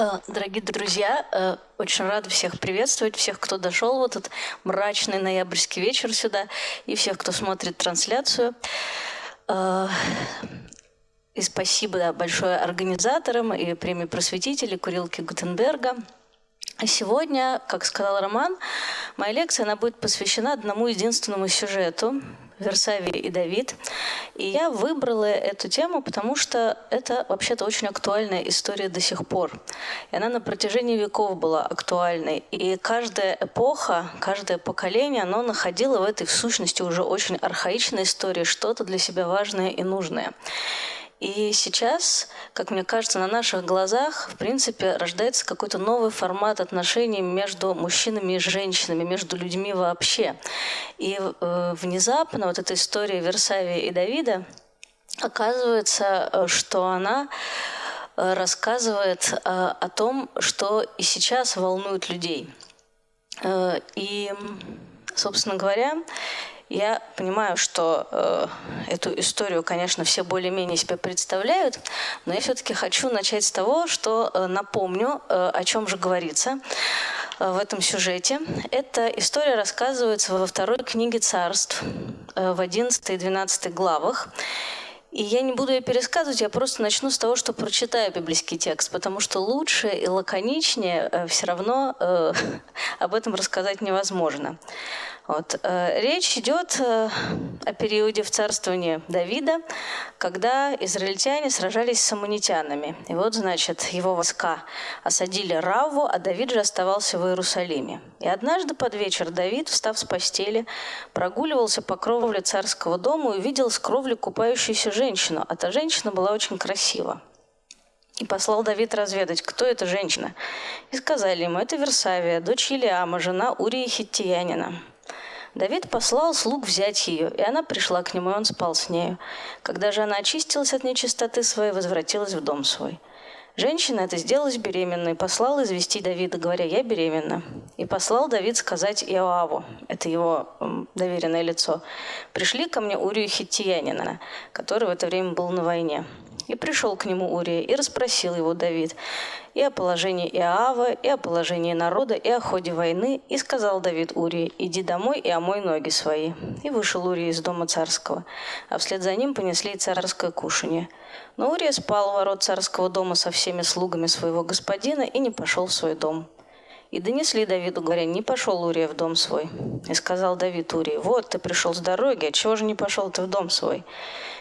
Э, дорогие друзья, э, очень рада всех приветствовать, всех, кто дошел в этот мрачный ноябрьский вечер сюда, и всех, кто смотрит трансляцию. Э, и спасибо большое организаторам и премии просветителей Курилки Гутенберга. А сегодня, как сказал Роман, моя лекция она будет посвящена одному единственному сюжету, Версавий и Давид. И я выбрала эту тему, потому что это вообще-то очень актуальная история до сих пор. И она на протяжении веков была актуальной. И каждая эпоха, каждое поколение, оно находило в этой в сущности уже очень архаичной истории что-то для себя важное и нужное. И сейчас, как мне кажется, на наших глазах, в принципе, рождается какой-то новый формат отношений между мужчинами и женщинами, между людьми вообще. И э, внезапно вот эта история Версавия и Давида, оказывается, э, что она э, рассказывает э, о том, что и сейчас волнует людей. И, собственно говоря, я понимаю, что э, эту историю, конечно, все более-менее себе представляют, но я все-таки хочу начать с того, что э, напомню, э, о чем же говорится э, в этом сюжете. Эта история рассказывается во второй книге царств, э, в 11 и 12 главах. И я не буду ее пересказывать, я просто начну с того, что прочитаю библейский текст, потому что лучше и лаконичнее э, все равно э, об этом рассказать невозможно. Вот. Э, речь идет э, о периоде в царствовании Давида, когда израильтяне сражались с аммонитянами. И вот, значит, его войска осадили Раву, а Давид же оставался в Иерусалиме. И однажды под вечер Давид, встав с постели, прогуливался по кровле царского дома и увидел с кровли купающуюся женщину, а та женщина была очень красива. И послал Давид разведать, кто эта женщина. И сказали ему, это Версавия, дочь Елиама, жена Урии Хиттиянина. Давид послал слуг взять ее, и она пришла к нему, и он спал с нею. Когда же она очистилась от нечистоты своей, возвратилась в дом свой. Женщина это сделалась беременной, послал извести Давида, говоря, я беременна. И послал Давид сказать Иоаву, это его доверенное лицо, пришли ко мне Урию Хиттиянина, который в это время был на войне. И пришел к нему Урия, и расспросил его Давид и о положении Иоава, и о положении народа, и о ходе войны. И сказал Давид Урии, иди домой и омой ноги свои. И вышел Урия из дома царского, а вслед за ним понесли царское кушанье. Но Урия спал у ворот царского дома со всеми слугами своего господина и не пошел в свой дом. И донесли Давиду, говоря, не пошел Урия в дом свой. И сказал Давид Урии, вот ты пришел с дороги, а чего же не пошел ты в дом свой?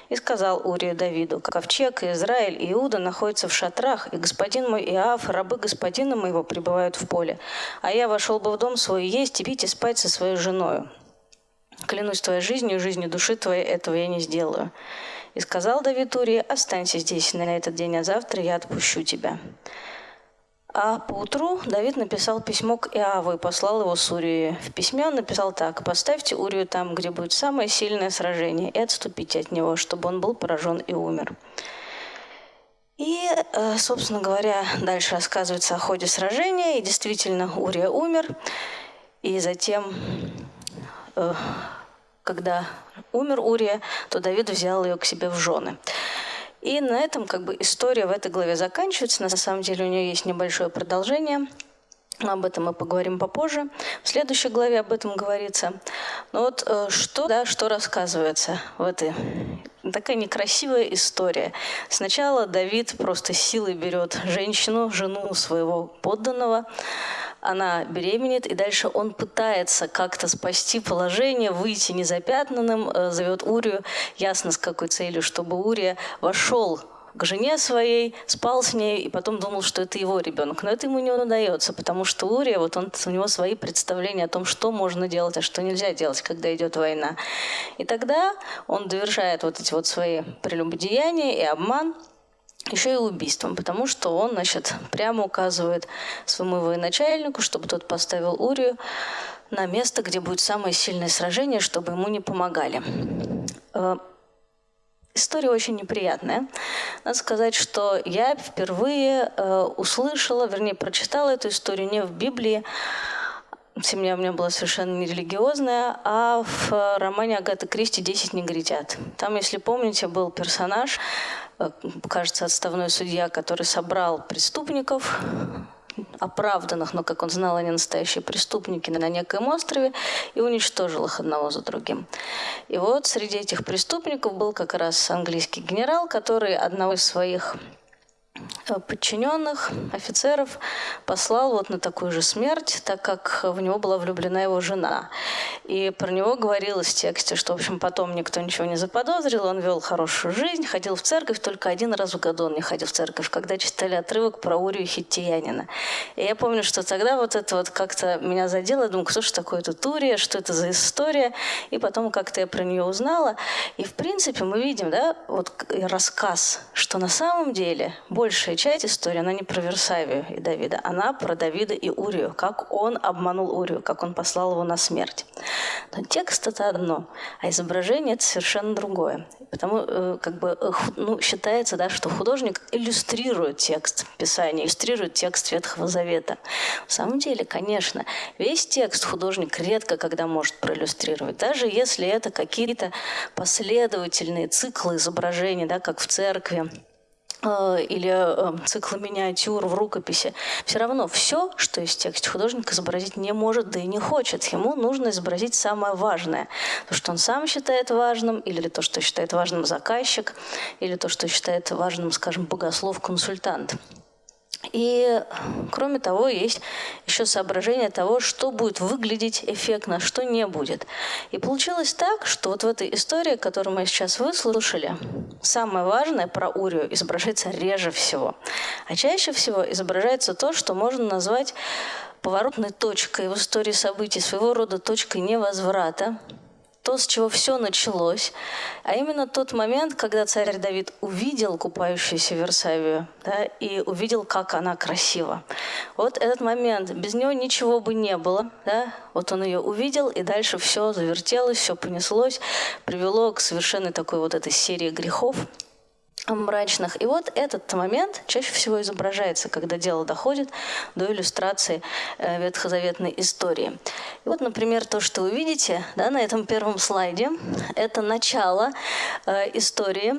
И сказал Урия Давиду, ковчег Израиль Иуда находятся в шатрах, и господин мой Иав, рабы господина моего пребывают в поле. А я вошел бы в дом свой есть и пить и спать со своей женою. Клянусь твоей жизнью жизнью души твоей, этого я не сделаю. И сказал Давид Урии, останься здесь на этот день, а завтра я отпущу тебя. А поутру Давид написал письмо к Иаву и послал его с Урией. В письме он написал так. «Поставьте Урию там, где будет самое сильное сражение, и отступите от него, чтобы он был поражен и умер». И, э, собственно говоря, дальше рассказывается о ходе сражения. И действительно, Урия умер. И затем, э, когда умер Урия, то Давид взял ее к себе в жены. И на этом как бы история в этой главе заканчивается. На самом деле у нее есть небольшое продолжение. Но об этом мы поговорим попозже. В следующей главе об этом говорится. Но вот э, что, да, что рассказывается в этой такая некрасивая история. Сначала Давид просто силой берет женщину, жену своего подданного, она беременеет, и дальше он пытается как-то спасти положение, выйти незапятнанным, э, зовет Урию, ясно с какой целью, чтобы Урия вошел к жене своей, спал с ней и потом думал, что это его ребенок. Но это ему не удается, потому что Урия, вот он, у него свои представления о том, что можно делать, а что нельзя делать, когда идет война. И тогда он довершает вот эти вот свои прелюбодеяния и обман – еще и убийством, потому что он, значит, прямо указывает своему военачальнику, чтобы тот поставил Урию на место, где будет самое сильное сражение, чтобы ему не помогали. Э, история очень неприятная. Надо сказать, что я впервые э, услышала, вернее, прочитала эту историю не в Библии, семья у меня была совершенно нерелигиозная, а в романе Агаты Кристи «Десять негритят». Там, если помните, был персонаж, э, кажется, отставной судья, который собрал преступников, оправданных, но, как он знал, они настоящие преступники на некоем острове, и уничтожил их одного за другим. И вот среди этих преступников был как раз английский генерал, который одного из своих подчиненных, офицеров, послал вот на такую же смерть, так как в него была влюблена его жена. И про него говорилось в тексте, что, в общем, потом никто ничего не заподозрил, он вел хорошую жизнь, ходил в церковь, только один раз в году он не ходил в церковь, когда читали отрывок про Урию Хиттиянина. И я помню, что тогда вот это вот как-то меня задело, я думаю, кто же такое тут Урия, что это за история, и потом как-то я про нее узнала. И, в принципе, мы видим, да, вот рассказ, что на самом деле большая часть истории, она не про Версавию и Давида, она про Давида и Урию, как он обманул Урию, как он послал его на смерть. Но текст это одно, а изображение это совершенно другое. Потому э, как бы э, ну, считается, да, что художник иллюстрирует текст Писания, иллюстрирует текст Ветхого Завета. На самом деле, конечно, весь текст художник редко когда может проиллюстрировать, даже если это какие-то последовательные циклы изображений, да, как в церкви, или э, циклы миниатюр в рукописи, все равно все, что в тексте, художник изобразить не может, да и не хочет. Ему нужно изобразить самое важное. То, что он сам считает важным, или то, что считает важным заказчик, или то, что считает важным, скажем, богослов-консультант. И, кроме того, есть еще соображение того, что будет выглядеть эффектно, что не будет. И получилось так, что вот в этой истории, которую мы сейчас выслушали, самое важное про Урию изображается реже всего. А чаще всего изображается то, что можно назвать поворотной точкой в истории событий, своего рода точкой невозврата, то, с чего все началось, а именно тот момент, когда царь Давид увидел купающуюся Версавию да, и увидел, как она красива. Вот этот момент, без него ничего бы не было. Да? Вот он ее увидел, и дальше все завертелось, все понеслось, привело к совершенно такой вот этой серии грехов, мрачных. И вот этот момент чаще всего изображается, когда дело доходит до иллюстрации э, ветхозаветной истории. И вот, например, то, что вы видите да, на этом первом слайде, это начало э, истории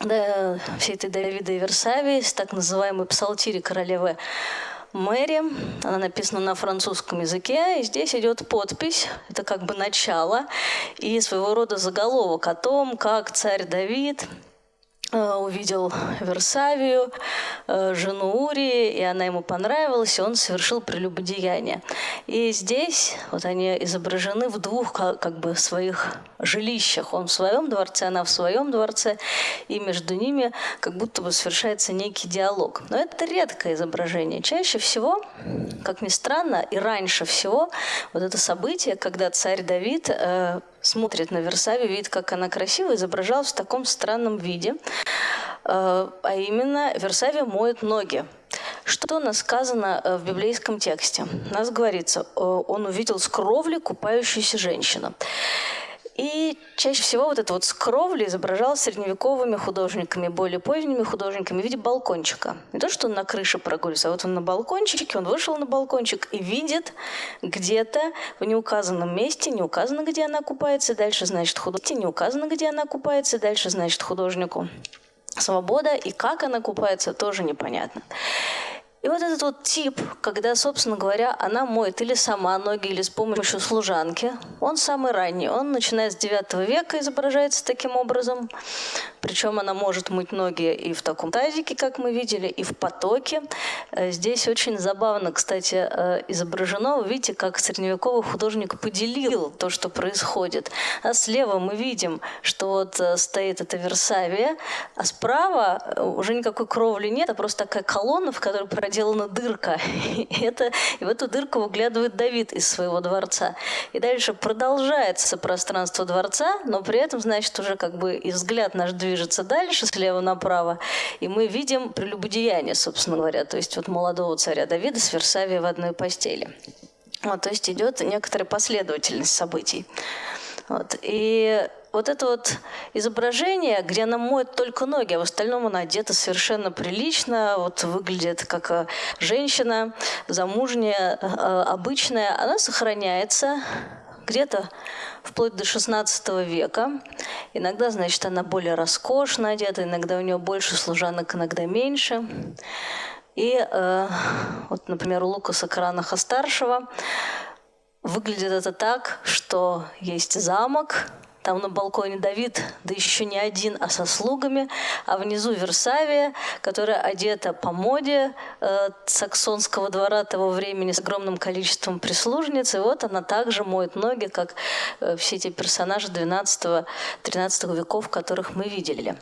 да, всей этой Давида и Версавии так называемой псалтири королевы Мэри. Она написана на французском языке, и здесь идет подпись, это как бы начало, и своего рода заголовок о том, как царь Давид увидел Версавию, э, жену Урии, и она ему понравилась, и он совершил прелюбодеяние. И здесь вот они изображены в двух как бы своих жилищах. Он в своем дворце, она в своем дворце, и между ними как будто бы совершается некий диалог. Но это редкое изображение. Чаще всего, как ни странно, и раньше всего, вот это событие, когда царь Давид э, смотрит на Версавию, видит, как она красиво изображалась в таком странном виде. Э, а именно, Версавия моет ноги. Что у нас сказано э, в библейском тексте? У нас говорится, э, он увидел с кровли купающуюся женщину. И чаще всего вот это вот с кровли изображалось средневековыми художниками, более поздними художниками в виде балкончика. Не то, что он на крыше прогуливается, а вот он на балкончике, он вышел на балкончик и видит где-то в неуказанном месте, не указано, где она купается, дальше, значит, художник, не указано, где она купается, дальше, значит, художнику свобода, и как она купается, тоже непонятно. И вот этот вот тип, когда, собственно говоря, она моет или сама ноги, или с помощью служанки, он самый ранний. Он, начиная с 9 века, изображается таким образом. Причем она может мыть ноги и в таком тазике, как мы видели, и в потоке. Э, здесь очень забавно, кстати, э, изображено. Вы видите, как средневековый художник поделил то, что происходит. А слева мы видим, что вот э, стоит эта Версавия, а справа уже никакой кровли нет, а просто такая колонна, в которой проделана дырка. И, это, и в эту дырку выглядывает Давид из своего дворца. И дальше продолжается пространство дворца, но при этом, значит, уже как бы и взгляд наш движется дальше, слева направо, и мы видим прелюбодеяние, собственно говоря, то есть вот молодого царя Давида с Версавией в одной постели. Вот, то есть идет некоторая последовательность событий. Вот. И вот это вот изображение, где она моет только ноги, а в остальном она одета совершенно прилично, вот выглядит как э, женщина, замужняя, э, обычная, она сохраняется где-то вплоть до 16 века. Иногда, значит, она более роскошно одета, иногда у нее больше служанок, иногда меньше. И э, вот, например, у Лукаса Каранаха-старшего выглядит это так, что есть замок, там на балконе Давид, да еще не один, а со слугами, а внизу Версавия, которая одета по моде э, саксонского двора того времени с огромным количеством прислужниц. И вот она также моет ноги, как э, все эти персонажи 12-13 веков, которых мы видели.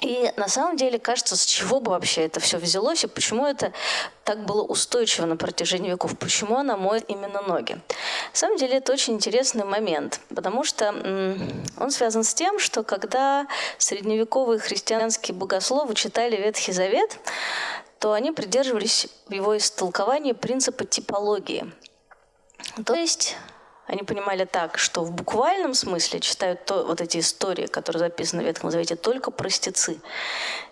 И на самом деле кажется, с чего бы вообще это все взялось и почему это так было устойчиво на протяжении веков, почему она моет именно ноги. На самом деле это очень интересный момент, потому что он связан с тем, что когда средневековые христианские богословы читали Ветхий Завет, то они придерживались в его истолковании принципа типологии. То есть они понимали так, что в буквальном смысле читают то, вот эти истории, которые записаны в Ветхом Завете, только простецы.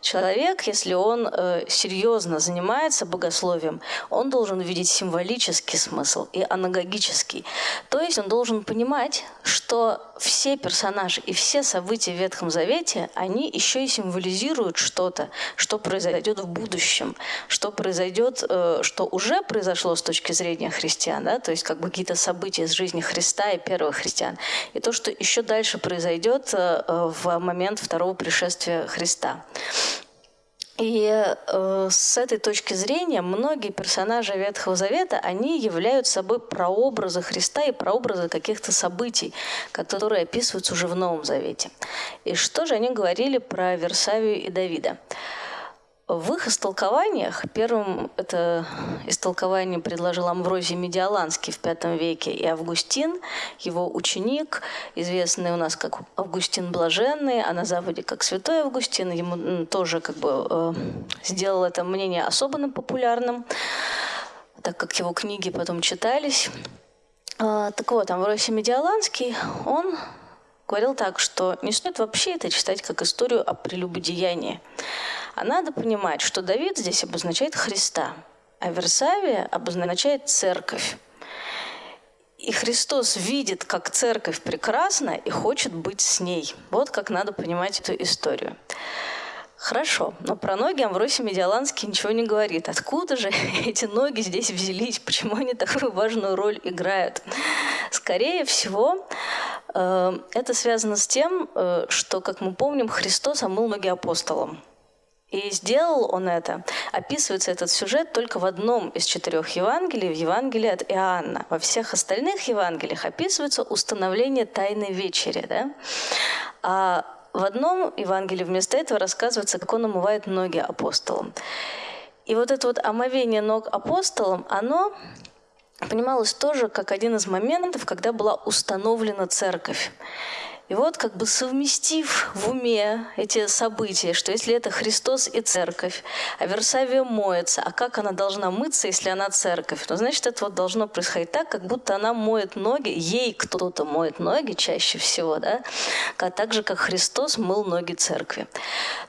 Человек, если он э, серьезно занимается богословием, он должен видеть символический смысл и анагогический. То есть он должен понимать, что все персонажи и все события в Ветхом Завете, они еще и символизируют что-то, что произойдет в будущем, что произойдет, э, что уже произошло с точки зрения христиан, да? то есть как бы какие-то события из жизни Христа и первых христиан, и то, что еще дальше произойдет э, в момент второго пришествия Христа. И э, с этой точки зрения многие персонажи Ветхого Завета, они являются собой прообразы Христа и прообразы каких-то событий, которые описываются уже в Новом Завете. И что же они говорили про Версавию и Давида? В их истолкованиях, первым это истолкование предложил Амврозий Медиаланский в V веке и Августин, его ученик, известный у нас как Августин Блаженный, а на Западе как Святой Августин, ему тоже как бы э, сделал это мнение особенно популярным, так как его книги потом читались. Э, так вот, Амвросий Медиаланский, он говорил так, что не стоит вообще это читать как историю о прелюбодеянии. А надо понимать, что Давид здесь обозначает Христа, а Версавия обозначает церковь. И Христос видит, как церковь прекрасна и хочет быть с ней. Вот как надо понимать эту историю. Хорошо, но про ноги Амвросий Медиаланский ничего не говорит. Откуда же эти ноги здесь взялись? Почему они такую важную роль играют? Скорее всего, э, это связано с тем, э, что, как мы помним, Христос омыл ноги апостолам. И сделал он это. Описывается этот сюжет только в одном из четырех Евангелий, в Евангелии от Иоанна. Во всех остальных Евангелиях описывается установление Тайной Вечери. Да? А в одном Евангелии вместо этого рассказывается, как он омывает ноги апостолам. И вот это вот омовение ног апостолам, оно понималось тоже как один из моментов, когда была установлена церковь. И вот как бы совместив в уме эти события, что если это Христос и церковь, а Версавия моется, а как она должна мыться, если она церковь? Ну, значит, это вот должно происходить так, как будто она моет ноги, ей кто-то моет ноги чаще всего, да, так же, как Христос мыл ноги церкви.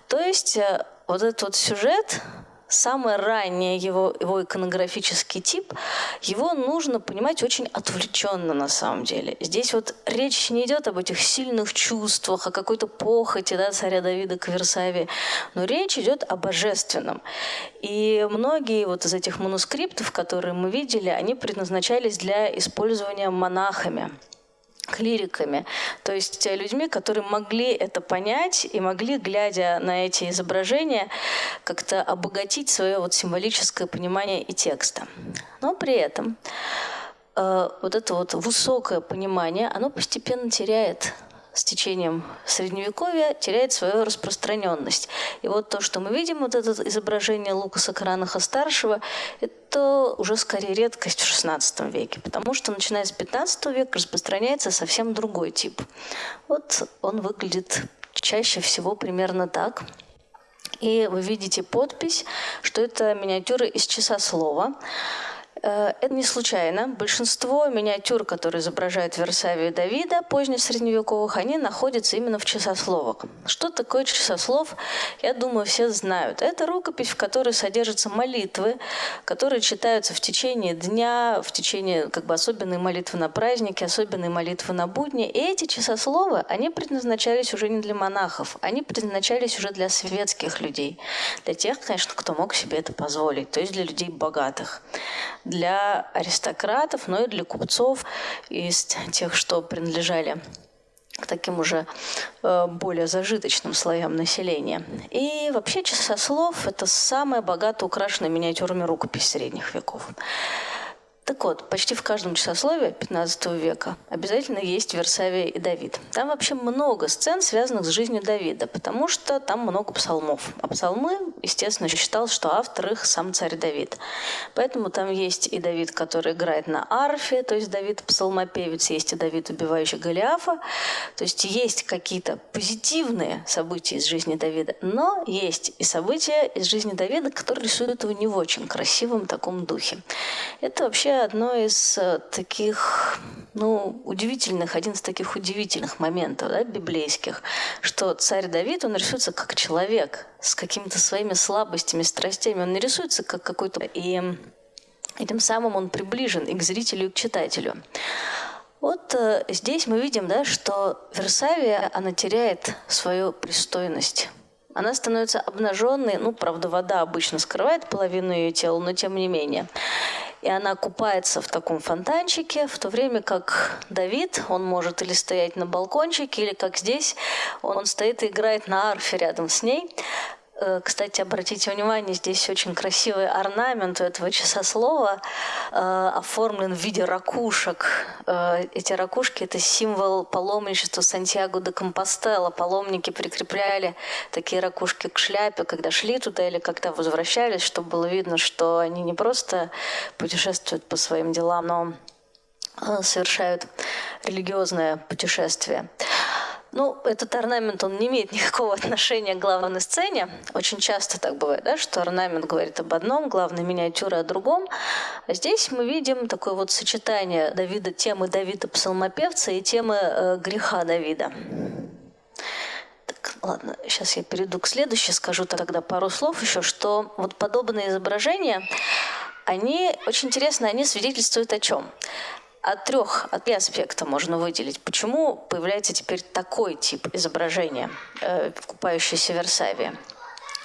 То есть э, вот этот вот сюжет, самый ранний его, его иконографический тип, его нужно понимать очень отвлеченно на самом деле. Здесь вот речь не идет об этих сильных чувствах, о какой-то похоти да, царя Давида к Версавии, но речь идет о божественном. И многие вот из этих манускриптов, которые мы видели, они предназначались для использования монахами клириками, то есть людьми, которые могли это понять и могли, глядя на эти изображения, как-то обогатить свое вот символическое понимание и текста. Но при этом э, вот это вот высокое понимание, оно постепенно теряет с течением Средневековья теряет свою распространенность. И вот то, что мы видим, вот это изображение Лукаса Кранаха старшего, это уже скорее редкость в XVI веке, потому что начиная с XV века распространяется совсем другой тип. Вот он выглядит чаще всего примерно так. И вы видите подпись, что это миниатюры из часа слова. Э, это не случайно. Большинство миниатюр, которые изображают Версавию Давида, позднесредневековых, они находятся именно в часословах. Что такое часослов, я думаю, все знают. Это рукопись, в которой содержатся молитвы, которые читаются в течение дня, в течение как бы особенной молитвы на праздники, особенные молитвы на будни. И эти часословы, они предназначались уже не для монахов, они предназначались уже для светских людей, для тех, конечно, кто мог себе это позволить, то есть для людей богатых, аристократов, но и для купцов из тех, что принадлежали к таким уже э, более зажиточным слоям населения. И вообще часослов – это самая богато украшенная миниатюрами рукопись средних веков. Так вот, почти в каждом часословии 15 века обязательно есть Версавия и Давид. Там вообще много сцен, связанных с жизнью Давида, потому что там много псалмов. А псалмы, естественно, считал, что автор их сам царь Давид. Поэтому там есть и Давид, который играет на арфе, то есть Давид псалмопевец, есть и Давид, убивающий Голиафа. То есть есть какие-то позитивные события из жизни Давида, но есть и события из жизни Давида, которые рисуют его не в очень красивом таком духе. Это вообще одно из э, таких, ну, удивительных, один из таких удивительных моментов, да, библейских, что царь Давид, он рисуется как человек с какими-то своими слабостями, страстями. Он не рисуется как какой-то... И, и тем самым он приближен и к зрителю, и к читателю. Вот э, здесь мы видим, да, что Версавия, она теряет свою пристойность она становится обнаженной. Ну, правда, вода обычно скрывает половину ее тела, но тем не менее и она купается в таком фонтанчике, в то время как Давид, он может или стоять на балкончике, или как здесь, он стоит и играет на арфе рядом с ней. Э, кстати, обратите внимание, здесь очень красивый орнамент у этого часослова э, оформлен в виде ракушек. Э, эти ракушки – это символ паломничества Сантьяго де Компостела. Паломники прикрепляли такие ракушки к шляпе, когда шли туда или когда возвращались, чтобы было видно, что они не просто путешествуют по своим делам, но совершают религиозное путешествие. Ну, этот орнамент, он не имеет никакого отношения к главной сцене. Очень часто так бывает, да, что орнамент говорит об одном, главная миниатюра о другом. А здесь мы видим такое вот сочетание Давида, темы Давида псалмопевца и темы э, греха Давида. Так, ладно, сейчас я перейду к следующей, скажу тогда пару слов еще, что вот подобные изображения, они очень интересны, они свидетельствуют о чем? От трех, от трех аспекта можно выделить. Почему появляется теперь такой тип изображения, э, в Версавии?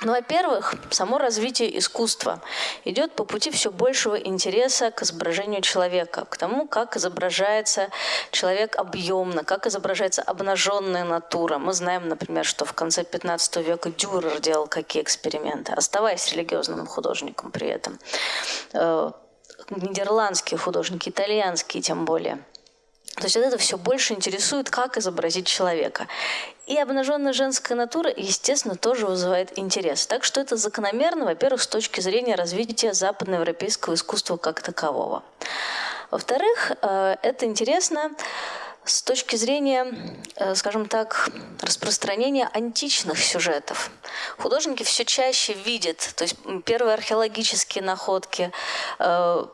Ну, во-первых, само развитие искусства идет по пути все большего интереса к изображению человека, к тому, как изображается человек объемно, как изображается обнаженная натура. Мы знаем, например, что в конце 15 века Дюрер делал какие эксперименты, оставаясь религиозным художником при этом э, нидерландские художники, итальянские тем более. То есть это все больше интересует, как изобразить человека. И обнаженная женская натура, естественно, тоже вызывает интерес. Так что это закономерно, во-первых, с точки зрения развития западноевропейского искусства как такового. Во-вторых, э, это интересно с точки зрения, э, скажем так, распространения античных сюжетов. Художники все чаще видят, то есть первые археологические находки, э,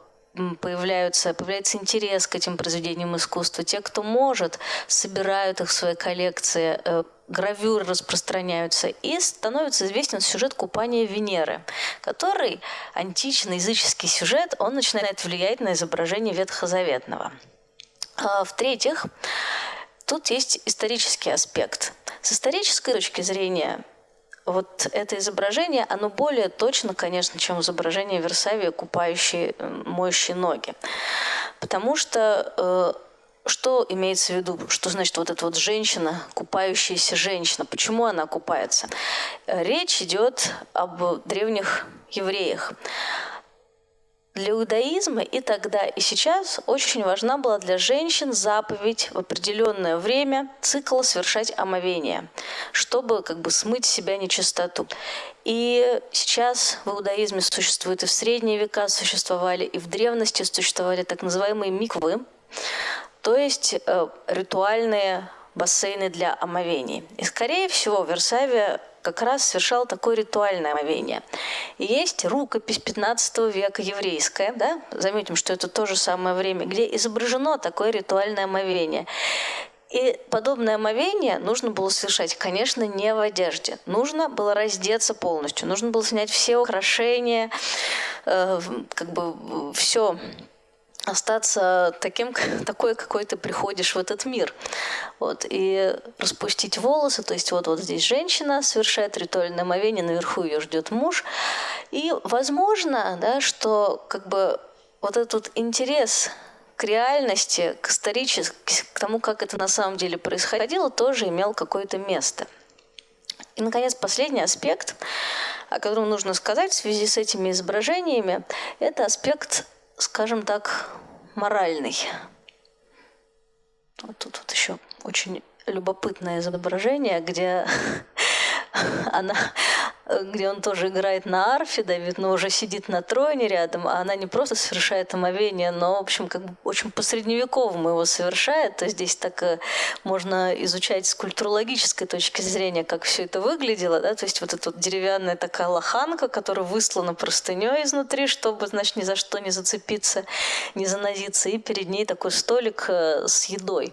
появляются, появляется интерес к этим произведениям искусства. Те, кто может, собирают их в свои коллекции, э, гравюры распространяются, и становится известен сюжет купания Венеры, который античный языческий сюжет, он начинает влиять на изображение ветхозаветного. А, в-третьих, тут есть исторический аспект. С исторической точки зрения вот это изображение, оно более точно, конечно, чем изображение Версавия, купающей, моющей ноги. Потому что э, что имеется в виду? Что значит вот эта вот женщина, купающаяся женщина? Почему она купается? Речь идет об древних евреях. Для иудаизма и тогда, и сейчас очень важна была для женщин заповедь в определенное время цикла совершать омовение, чтобы как бы смыть себя нечистоту. И сейчас в иудаизме существует и в средние века существовали, и в древности существовали так называемые миквы, то есть э, ритуальные бассейны для омовений. И, скорее всего, в Версаве как раз совершал такое ритуальное омовение. Есть рукопись 15 века еврейская, да? заметим, что это то же самое время, где изображено такое ритуальное омовение. И подобное омовение нужно было совершать, конечно, не в одежде. Нужно было раздеться полностью, нужно было снять все украшения, э, как бы все остаться таким, такой, какой ты приходишь в этот мир. Вот, и распустить волосы, то есть вот, вот здесь женщина совершает ритуальное омовение, наверху ее ждет муж. И возможно, да, что как бы вот этот интерес к реальности, к исторически, к тому, как это на самом деле происходило, тоже имел какое-то место. И, наконец, последний аспект, о котором нужно сказать в связи с этими изображениями, это аспект скажем так, моральный. Вот тут вот еще очень любопытное изображение, где она где он тоже играет на арфе, Давид, но уже сидит на троне рядом, а она не просто совершает омовение, но, в общем, как бы очень по-средневековому его совершает. То есть здесь так э, можно изучать с культурологической точки зрения, как все это выглядело, да, то есть вот эта вот деревянная такая лоханка, которая выслана простыней изнутри, чтобы, значит, ни за что не зацепиться, не занозиться, и перед ней такой столик э, с едой.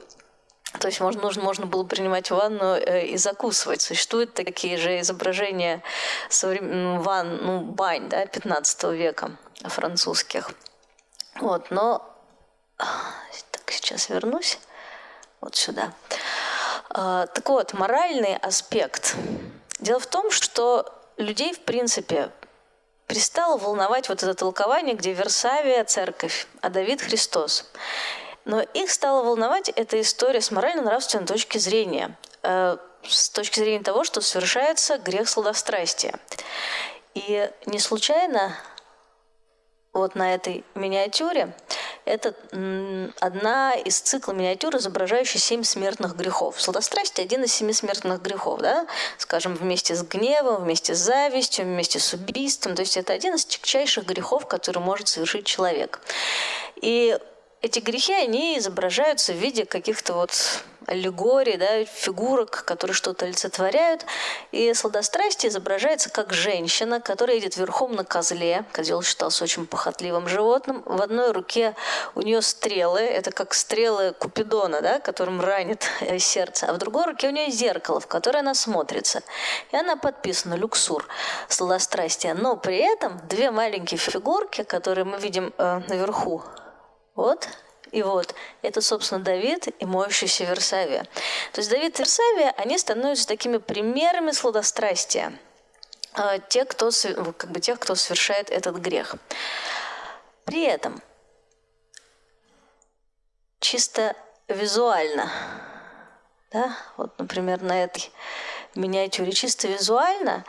То есть можно, нужно, можно было принимать ванну э, и закусывать. Существуют такие же изображения современ... ван, ну, бань да, 15 века французских. Вот, но так, сейчас вернусь вот сюда. А, так вот, моральный аспект. Дело в том, что людей, в принципе, перестало волновать вот это толкование, где Версавия – церковь, а Давид – Христос. Но их стала волновать эта история с морально-нравственной точки зрения, э, с точки зрения того, что совершается грех сладострастия. И не случайно вот на этой миниатюре это одна из цикла миниатюр, изображающих семь смертных грехов. Сладострастие – один из семи смертных грехов, да? скажем, вместе с гневом, вместе с завистью, вместе с убийством. То есть это один из тягчайших грехов, который может совершить человек. И эти грехи, они изображаются в виде каких-то вот аллегорий, да, фигурок, которые что-то олицетворяют. И сладострастие изображается как женщина, которая едет верхом на козле. Козел считался очень похотливым животным. В одной руке у нее стрелы, это как стрелы Купидона, да, которым ранит э, сердце. А в другой руке у нее зеркало, в которое она смотрится. И она подписана «Люксур» сладострастие. Но при этом две маленькие фигурки, которые мы видим э, наверху, вот и вот. Это, собственно, Давид и моющийся Версавия. То есть Давид и Версавия, они становятся такими примерами сладострастия. А, те, кто, как бы тех, кто совершает этот грех. При этом чисто визуально, да, вот, например, на этой миниатюре чисто визуально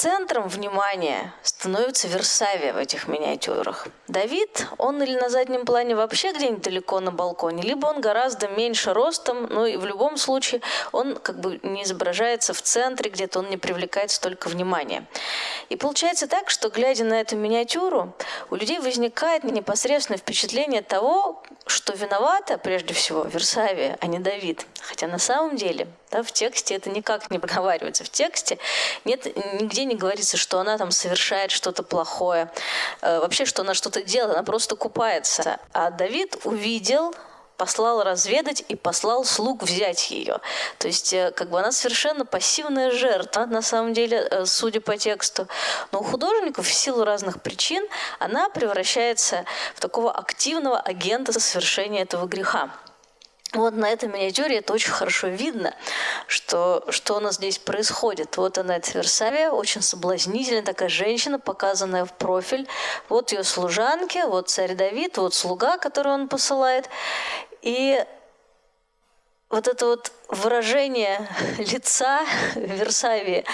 центром внимания становится Версавия в этих миниатюрах. Давид, он или на заднем плане вообще где-нибудь далеко на балконе, либо он гораздо меньше ростом, но и в любом случае он как бы не изображается в центре, где-то он не привлекает столько внимания. И получается так, что глядя на эту миниатюру, у людей возникает непосредственное впечатление того, что виновата прежде всего Версавия, а не Давид. Хотя на самом деле да, в тексте это никак не проговаривается. В тексте нет, нигде не говорится, что она там совершает что-то плохое. Э, вообще, что она что-то делает, она просто купается. А Давид увидел послал разведать и послал слуг взять ее. То есть э, как бы она совершенно пассивная жертва, на самом деле, э, судя по тексту. Но у художников в силу разных причин она превращается в такого активного агента совершения этого греха. Вот на этой миниатюре это очень хорошо видно, что, что у нас здесь происходит. Вот она, эта Версавия, очень соблазнительная такая женщина, показанная в профиль. Вот ее служанки, вот царь Давид, вот слуга, который он посылает. И вот это вот выражение лица Версавии,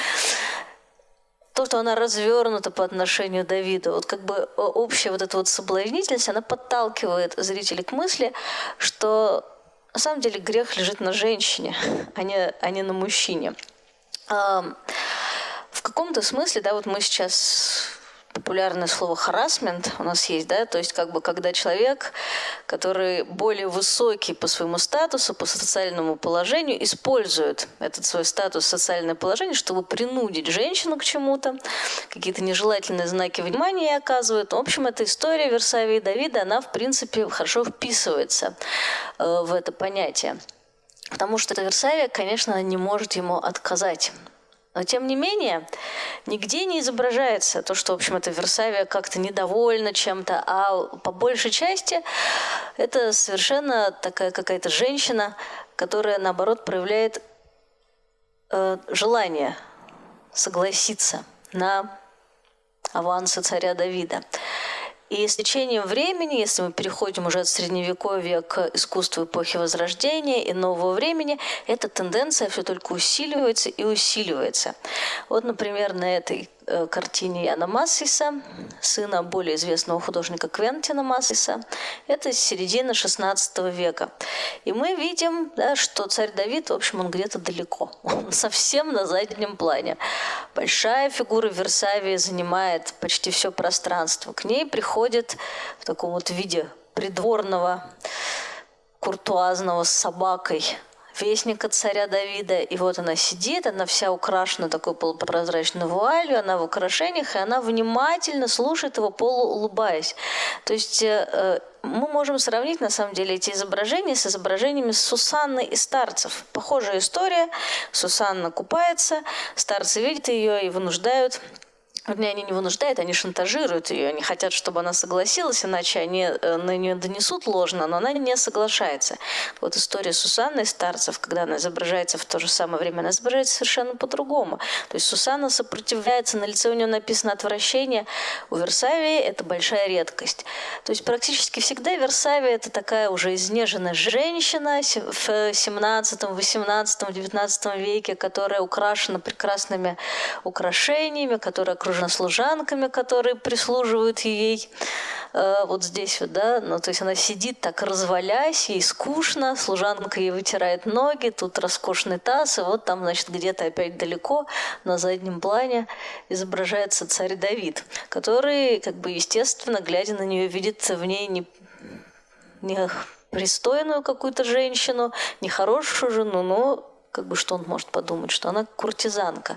то, что она развернута по отношению к Давиду, вот как бы общая вот эта вот соблазнительность, она подталкивает зрителей к мысли, что на самом деле грех лежит на женщине, а не, а не на мужчине. В каком-то смысле, да, вот мы сейчас популярное слово харасмент у нас есть, да, то есть как бы когда человек, который более высокий по своему статусу, по социальному положению, использует этот свой статус, социальное положение, чтобы принудить женщину к чему-то, какие-то нежелательные знаки внимания оказывают. В общем, эта история Версавии и Давида, она, в принципе, хорошо вписывается э, в это понятие. Потому что Версавия, конечно, не может ему отказать. Но тем не менее, нигде не изображается то, что, в общем, это Версавия как-то недовольна чем-то, а по большей части это совершенно такая какая-то женщина, которая, наоборот, проявляет э, желание согласиться на авансы царя Давида. И с течением времени, если мы переходим уже от средневековья к искусству эпохи Возрождения и нового времени, эта тенденция все только усиливается и усиливается. Вот, например, на этой картине Яна Массиса, сына более известного художника Квентина Массиса. Это середина XVI века. И мы видим, да, что царь Давид, в общем, он где-то далеко. Он совсем на заднем плане. Большая фигура Версавии занимает почти все пространство. К ней приходит в таком вот виде придворного куртуазного с собакой вестника царя Давида. И вот она сидит, она вся украшена такой полупрозрачной вуалью, она в украшениях, и она внимательно слушает его, полуулыбаясь. То есть э, э, мы можем сравнить, на самом деле, эти изображения с изображениями Сусанны и старцев. Похожая история. Сусанна купается, старцы видят ее и вынуждают Вернее, они не вынуждают, они шантажируют ее, они хотят, чтобы она согласилась, иначе они э, на нее донесут ложно, но она не соглашается. Вот история Сусанны Старцев, когда она изображается в то же самое время, она изображается совершенно по-другому. То есть Сусанна сопротивляется, на лице у нее написано отвращение. У Версавии это большая редкость. То есть практически всегда Версавия это такая уже изнеженная женщина в 17, 18, 19 веке, которая украшена прекрасными украшениями, которая окружена окружена служанками, которые прислуживают ей э, вот здесь вот, да, ну, то есть она сидит так развалясь, ей скучно, служанка ей вытирает ноги, тут роскошный таз, и вот там, значит, где-то опять далеко на заднем плане изображается царь Давид, который, как бы, естественно, глядя на нее, видит в ней не, не пристойную какую-то женщину, не хорошую жену, но как бы что он может подумать, что она куртизанка.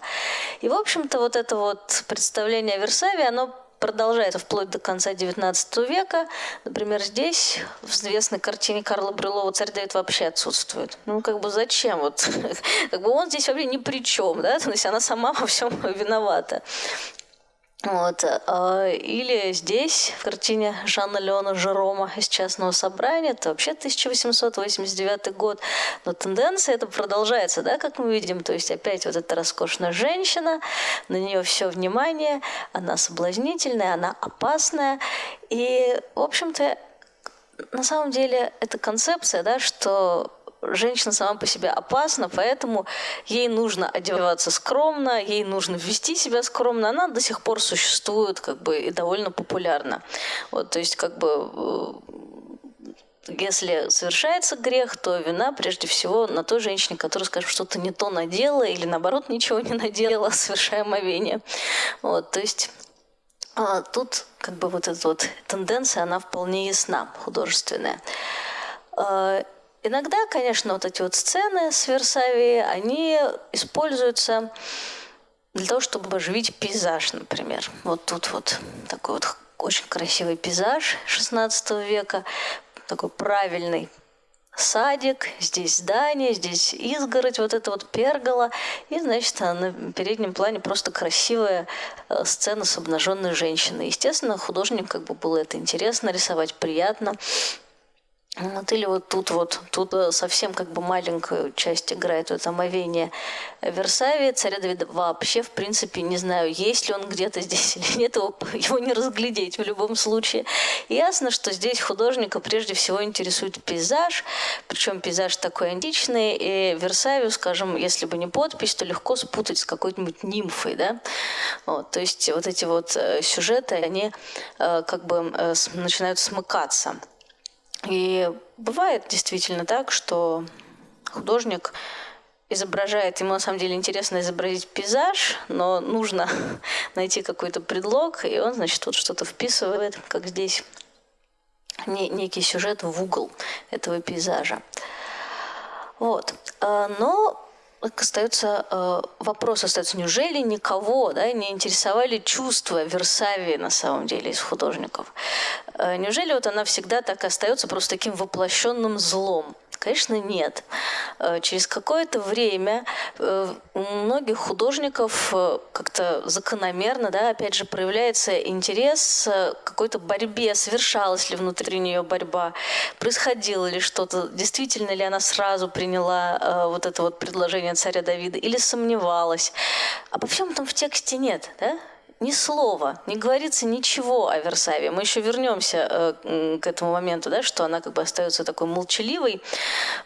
И, в общем-то, вот это вот представление о Версаве, оно продолжается вплоть до конца XIX века. Например, здесь в известной картине Карла Брюлова «Царь Давид» вообще отсутствует. Ну, как бы зачем? Вот, как бы он здесь вообще ни при чем, да? То есть она сама во всем виновата. Вот. А, или здесь, в картине Жанна Леона Жерома из частного собрания, это вообще 1889 год. Но тенденция это продолжается, да, как мы видим. То есть опять вот эта роскошная женщина, на нее все внимание, она соблазнительная, она опасная. И, в общем-то, на самом деле, эта концепция, да, что женщина сама по себе опасна, поэтому ей нужно одеваться скромно, ей нужно вести себя скромно. Она до сих пор существует как бы и довольно популярна. Вот, то есть как бы э, если совершается грех, то вина прежде всего на той женщине, которая, скажем, что-то не то надела или наоборот ничего не надела, совершая омовение. Вот, то есть а, тут как бы вот эта вот тенденция, она вполне ясна, художественная. А, Иногда, конечно, вот эти вот сцены с Версавии, они используются для того, чтобы оживить пейзаж, например. Вот тут вот такой вот очень красивый пейзаж XVI века, такой правильный садик, здесь здание, здесь изгородь, вот это вот пергола. И, значит, на переднем плане просто красивая э, сцена с обнаженной женщиной. Естественно, художник как бы было это интересно рисовать, приятно. Вот или вот тут вот, тут э, совсем как бы маленькую часть играет это омовение Версавии. Царя Давида вообще, в принципе, не знаю, есть ли он где-то здесь или нет, его, его не разглядеть в любом случае. Ясно, что здесь художника прежде всего интересует пейзаж, причем пейзаж такой античный, и Версавию, скажем, если бы не подпись, то легко спутать с какой-нибудь нимфой, да. Вот, то есть вот эти вот э, сюжеты, они э, как бы начинают смыкаться. И бывает действительно так, что художник изображает, ему на самом деле интересно изобразить пейзаж, но нужно найти какой-то предлог, и он, значит, вот что-то вписывает, как здесь, некий сюжет в угол этого пейзажа. Вот. А, но остается э, вопрос остается, неужели никого да, не интересовали чувства Версавии на самом деле из художников? Э, неужели вот она всегда так остается просто таким воплощенным злом? Конечно, нет. Э, через какое-то время э, у многих художников как-то закономерно, да, опять же, проявляется интерес к какой-то борьбе, совершалась ли внутри нее борьба, происходило ли что-то, действительно ли она сразу приняла вот это вот предложение царя Давида или сомневалась. Обо всем этом в тексте нет, да? Ни слова, не говорится ничего о Версаве. Мы еще вернемся э, к этому моменту, да, что она как бы остается такой молчаливой,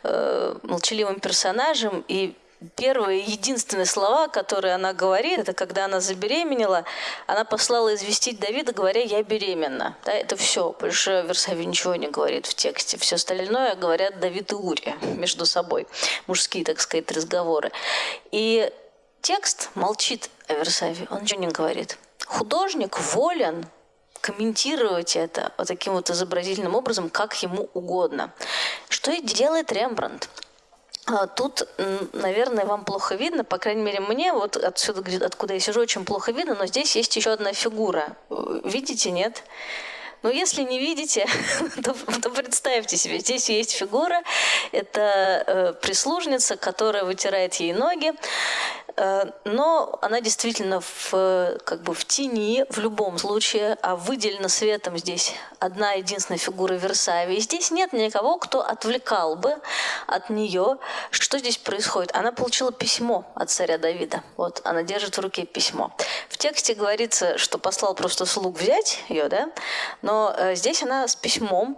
э, молчаливым персонажем, и первые единственные слова, которые она говорит, это когда она забеременела, она послала известить Давида, говоря, я беременна. Да, это все. Больше Версаве ничего не говорит в тексте. Все остальное говорят Давид и Урия между собой. Мужские, так сказать, разговоры. И текст молчит о Версаве, он ничего не говорит. Художник волен комментировать это вот таким вот изобразительным образом, как ему угодно. Что и делает Рембрандт. А, тут, наверное, вам плохо видно, по крайней мере, мне вот отсюда, откуда я сижу, очень плохо видно, но здесь есть еще одна фигура. Видите, нет? Но если не видите, то, то представьте себе, здесь есть фигура, это э, прислужница, которая вытирает ей ноги. Э, но она действительно в, как бы в тени в любом случае, а выделена светом здесь одна единственная фигура Версавии. здесь нет никого, кто отвлекал бы от нее. Что здесь происходит? Она получила письмо от царя Давида. Вот, она держит в руке письмо. В тексте говорится, что послал просто слуг взять ее, да, но э, здесь она с письмом,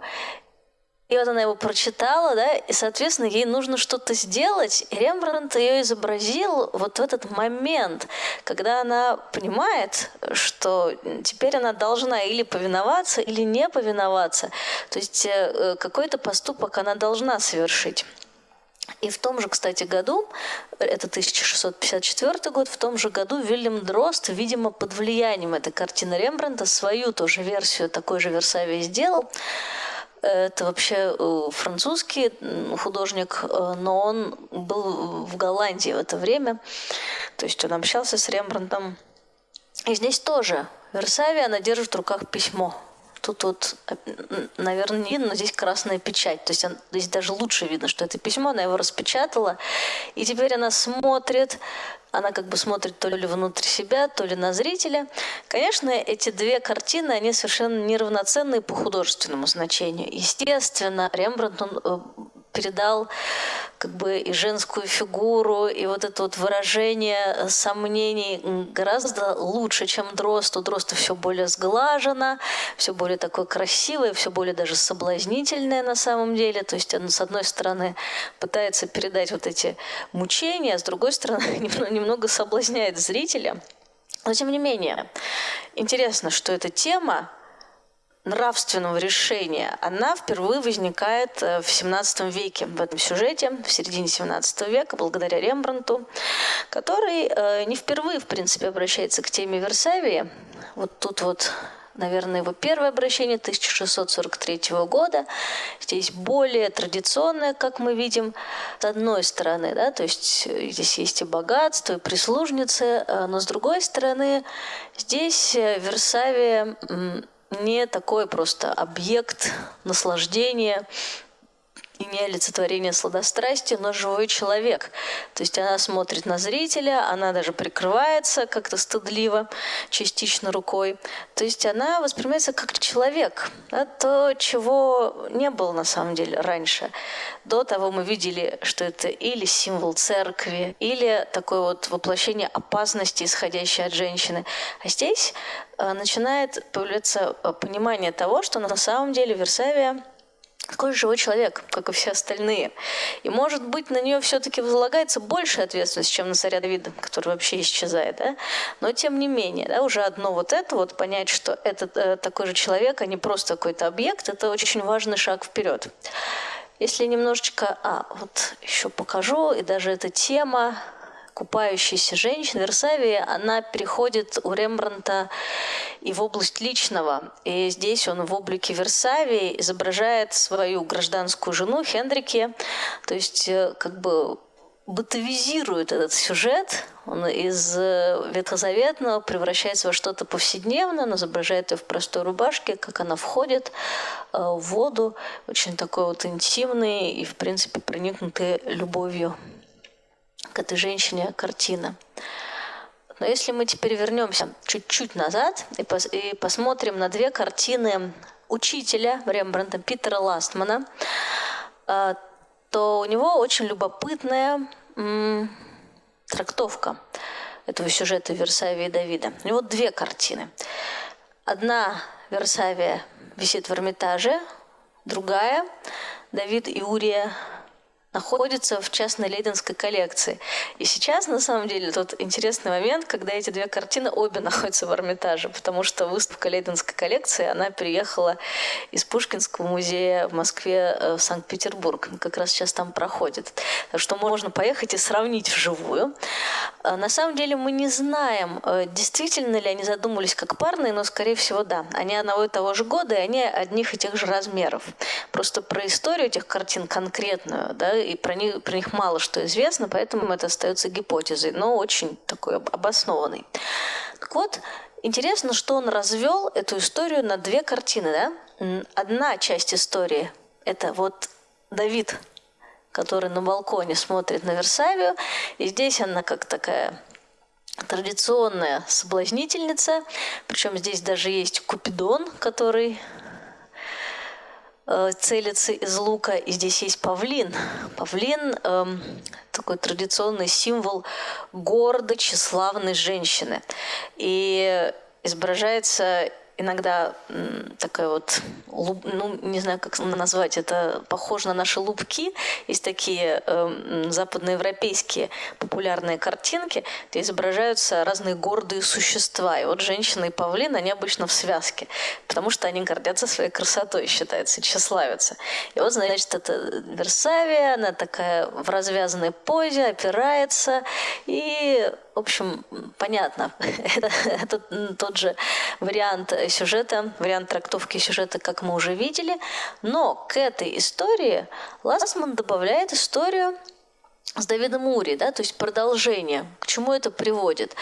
и вот она его прочитала, да, и, соответственно, ей нужно что-то сделать. И Рембрандт ее изобразил вот в этот момент, когда она понимает, что теперь она должна или повиноваться, или не повиноваться. То есть э, какой-то поступок она должна совершить. И в том же, кстати, году, это 1654 год, в том же году Вильям Дрозд, видимо, под влиянием этой картины Рембрандта, свою тоже версию такой же Версавии сделал. Это вообще э, французский художник, э, но он был в Голландии в это время. То есть он общался с Рембрандтом. И здесь тоже Версавия, она держит в руках письмо. Тут вот, наверное, не видно, но здесь красная печать. То есть здесь даже лучше видно, что это письмо, она его распечатала. И теперь она смотрит она как бы смотрит то ли внутрь себя, то ли на зрителя. Конечно, эти две картины, они совершенно неравноценны по художественному значению. Естественно, Рембрандт, он э, передал как бы и женскую фигуру, и вот это вот выражение сомнений гораздо лучше, чем Дрозд. У Дрозда все более сглажено, все более такое красивое, все более даже соблазнительное на самом деле. То есть он, с одной стороны, пытается передать вот эти мучения, а с другой стороны, немного соблазняет зрителя. Но тем не менее, интересно, что эта тема нравственного решения, она впервые возникает э, в 17 веке в этом сюжете, в середине 17 века, благодаря Рембрандту, который э, не впервые, в принципе, обращается к теме Версавии. Вот тут вот наверное, его первое обращение 1643 года. Здесь более традиционное, как мы видим, с одной стороны, да, то есть э, здесь есть и богатство, и прислужницы, но с другой стороны, здесь Версавия не такой просто объект наслаждения не олицетворение сладострастия, но живой человек. То есть она смотрит на зрителя, она даже прикрывается как-то стыдливо, частично рукой. То есть она воспринимается как человек. Да, то, чего не было на самом деле раньше. До того мы видели, что это или символ церкви, или такое вот воплощение опасности, исходящей от женщины. А здесь э, начинает появляться э, понимание того, что на самом деле Версавия такой живой человек, как и все остальные. И, может быть, на нее все-таки возлагается больше ответственность, чем на царя Давида, который вообще исчезает. Да? Но, тем не менее, да, уже одно вот это, вот понять, что это э, такой же человек, а не просто какой-то объект, это очень важный шаг вперед. Если немножечко... А, вот еще покажу, и даже эта тема купающейся женщины Версавии, она переходит у Рембранта и в область личного. И здесь он в облике Версавии изображает свою гражданскую жену Хендрике, то есть э, как бы бытовизирует этот сюжет, он из э, ветхозаветного превращается во что-то повседневное, он изображает ее в простой рубашке, как она входит э, в воду, очень такой вот интимный и, в принципе, проникнутый любовью к этой женщине картина. Но если мы теперь вернемся чуть-чуть назад и, пос и посмотрим на две картины учителя Рембрандта Питера Ластмана, э, то у него очень любопытная трактовка этого сюжета Версавии и Давида. У него две картины. Одна Версавия висит в Эрмитаже, другая Давид и Урия находится в частной лейденской коллекции. И сейчас, на самом деле, тот интересный момент, когда эти две картины обе находятся в Эрмитаже, потому что выставка лейденской коллекции, она приехала из Пушкинского музея в Москве э, в Санкт-Петербург. Как раз сейчас там проходит. Так что можно поехать и сравнить вживую. А на самом деле мы не знаем, э, действительно ли они задумывались как парные, но, скорее всего, да. Они одного и того же года, и они одних и тех же размеров. Просто про историю этих картин конкретную, да, и про них, про них мало что известно, поэтому это остается гипотезой, но очень такой обоснованной. Так вот, интересно, что он развел эту историю на две картины. Да? Одна часть истории – это вот Давид, который на балконе смотрит на Версавию, и здесь она как такая традиционная соблазнительница, причем здесь даже есть Купидон, который целится из лука. И здесь есть павлин. Павлин эм, такой традиционный символ города, тщеславной женщины. И изображается иногда такая вот, ну, не знаю, как назвать, это похоже на наши лупки. Есть такие э, западноевропейские популярные картинки, где изображаются разные гордые существа. И вот женщина и павлин, они обычно в связке, потому что они гордятся своей красотой, считается, тщеславятся. И вот, значит, это Версавия, она такая в развязанной позе, опирается, и в общем, понятно, это, это тот же вариант сюжета, вариант трактовки сюжета, как мы уже видели. Но к этой истории Ласман добавляет историю с Давидом Ури, да, то есть продолжение. К чему это приводит?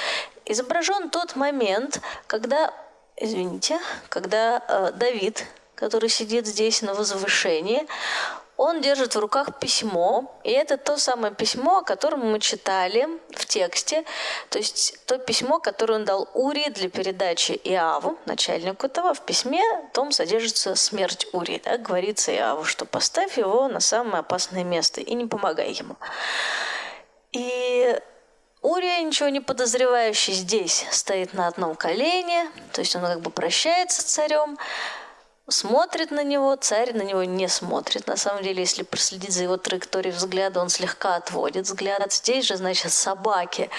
Изображен тот момент, когда, извините, когда э, Давид, который сидит здесь на возвышении, он держит в руках письмо, и это то самое письмо, о котором мы читали в тексте, то есть то письмо, которое он дал Ури для передачи Иаву, начальнику этого. В письме том содержится смерть Ури. Да? Говорится Иаву, что поставь его на самое опасное место и не помогай ему. И Урия, ничего не подозревающий, здесь стоит на одном колене, то есть он как бы прощается с царем, смотрит на него, царь на него не смотрит. На самом деле, если проследить за его траекторией взгляда, он слегка отводит взгляд. Здесь же, значит, собаки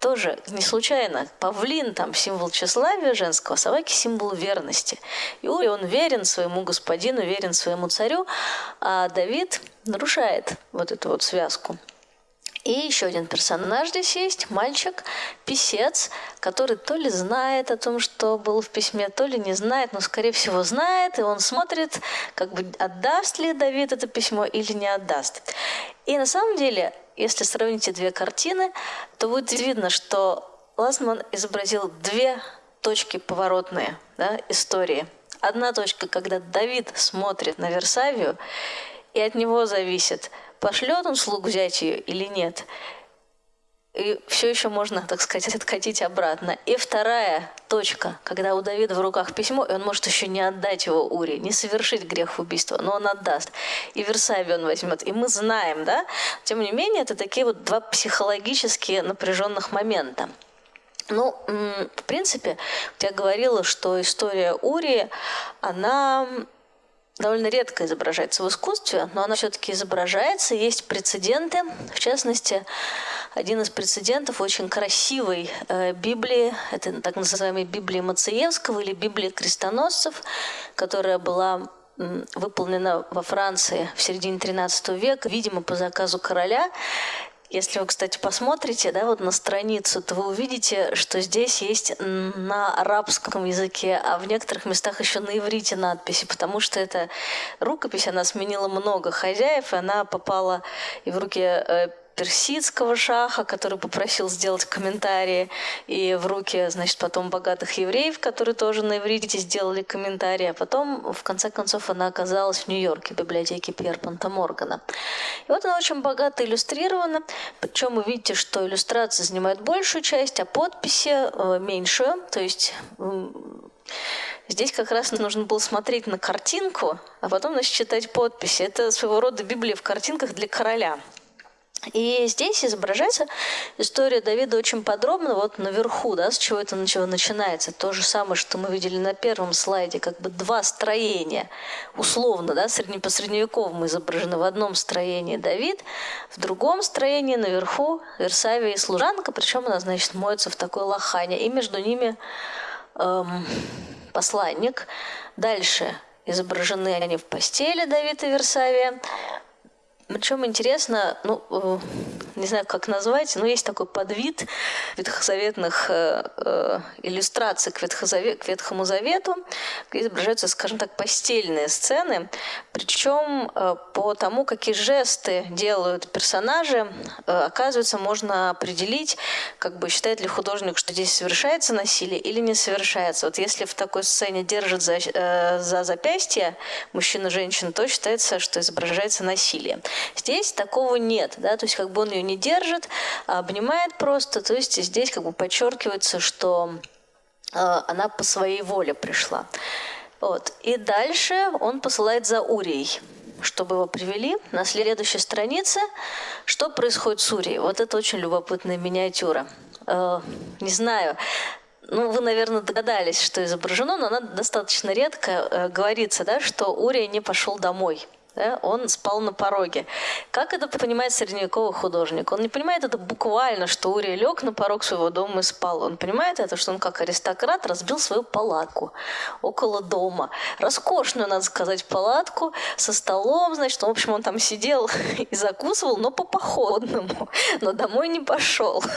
тоже не случайно. Павлин там символ тщеславия женского, собаки символ верности. И он верен своему господину, верен своему царю, а Давид нарушает вот эту вот связку. И еще один персонаж здесь есть, мальчик, писец, который то ли знает о том, что был в письме, то ли не знает, но, скорее всего, знает, и он смотрит, как бы отдаст ли Давид это письмо или не отдаст. И на самом деле, если сравнить эти две картины, то будет видно, что Ласман изобразил две точки поворотные да, истории. Одна точка, когда Давид смотрит на Версавию, и от него зависит – пошлет он слуг взять ее или нет. И все еще можно, так сказать, откатить обратно. И вторая точка, когда у Давида в руках письмо, и он может еще не отдать его Уре, не совершить грех убийства, но он отдаст. И Версавию он возьмет. И мы знаем, да? Тем не менее, это такие вот два психологически напряженных момента. Ну, в принципе, я говорила, что история Ури, она довольно редко изображается в искусстве, но она все-таки изображается. Есть прецеденты, в частности, один из прецедентов очень красивой э, Библии, это так называемой Библии Мациевского или Библии крестоносцев, которая была выполнена во Франции в середине XIII века, видимо, по заказу короля. Если вы, кстати, посмотрите да, вот на страницу, то вы увидите, что здесь есть на арабском языке, а в некоторых местах еще на иврите надписи, потому что эта рукопись, она сменила много хозяев, и она попала и в руки э, персидского шаха, который попросил сделать комментарии, и в руки, значит, потом богатых евреев, которые тоже на иврите сделали комментарии, а потом, в конце концов, она оказалась в Нью-Йорке, в библиотеке Пьерпонта Моргана. И вот она очень богато иллюстрирована, причем вы видите, что иллюстрации занимают большую часть, а подписи э, меньшую, то есть Здесь как раз нужно было смотреть на картинку, а потом, значит, читать подписи. Это своего рода Библия в картинках для короля. И здесь изображается история Давида очень подробно, вот наверху, да, с чего это начинается. То же самое, что мы видели на первом слайде, как бы два строения, условно, да, средне, по средневековому изображены. В одном строении Давид, в другом строении наверху Версавия и служанка, причем она, значит, моется в такой лохане, и между ними эм, посланник. Дальше изображены они в постели Давид и Версавия. Причем интересно, ну, э, не знаю, как назвать, но есть такой подвид ветхозаветных э, э, иллюстраций к, Ветхозаве, к Ветхому Завету, где изображаются, скажем так, постельные сцены. Причем э, по тому, какие жесты делают персонажи, э, оказывается, можно определить, как бы считает ли художник, что здесь совершается насилие или не совершается. Вот если в такой сцене держит за, э, за запястье мужчина-женщина, то считается, что изображается насилие. Здесь такого нет, да, то есть как бы он ее не держит, а обнимает просто, то есть здесь как бы подчеркивается, что э, она по своей воле пришла. Вот. И дальше он посылает за Урией чтобы его привели. На следующей странице что происходит с Урией. Вот это очень любопытная миниатюра. Э, не знаю, ну, вы, наверное, догадались, что изображено, но она достаточно редко э, говорится, да, что Урия не пошел домой да, он спал на пороге. Как это понимает средневековый художник? Он не понимает это буквально, что Урия лег на порог своего дома и спал. Он понимает это, что он как аристократ разбил свою палатку около дома. Роскошную, надо сказать, палатку со столом, значит, в общем, он там сидел и закусывал, но по походному, но домой не пошел.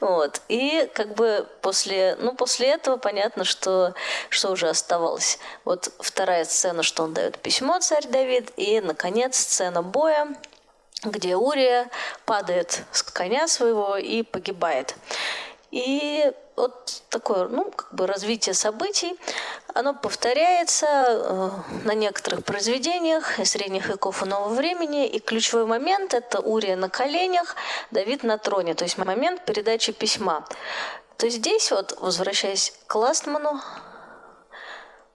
Вот. И как бы после, ну, после этого понятно, что, что уже оставалось. Вот вторая сцена, что он дает письмо царь Давид, и и, наконец, сцена боя, где Урия падает с коня своего и погибает. И вот такое, ну, как бы развитие событий, оно повторяется э, на некоторых произведениях средних веков и нового времени. И ключевой момент – это Урия на коленях, Давид на троне, то есть момент передачи письма. То есть здесь вот, возвращаясь к Ластману,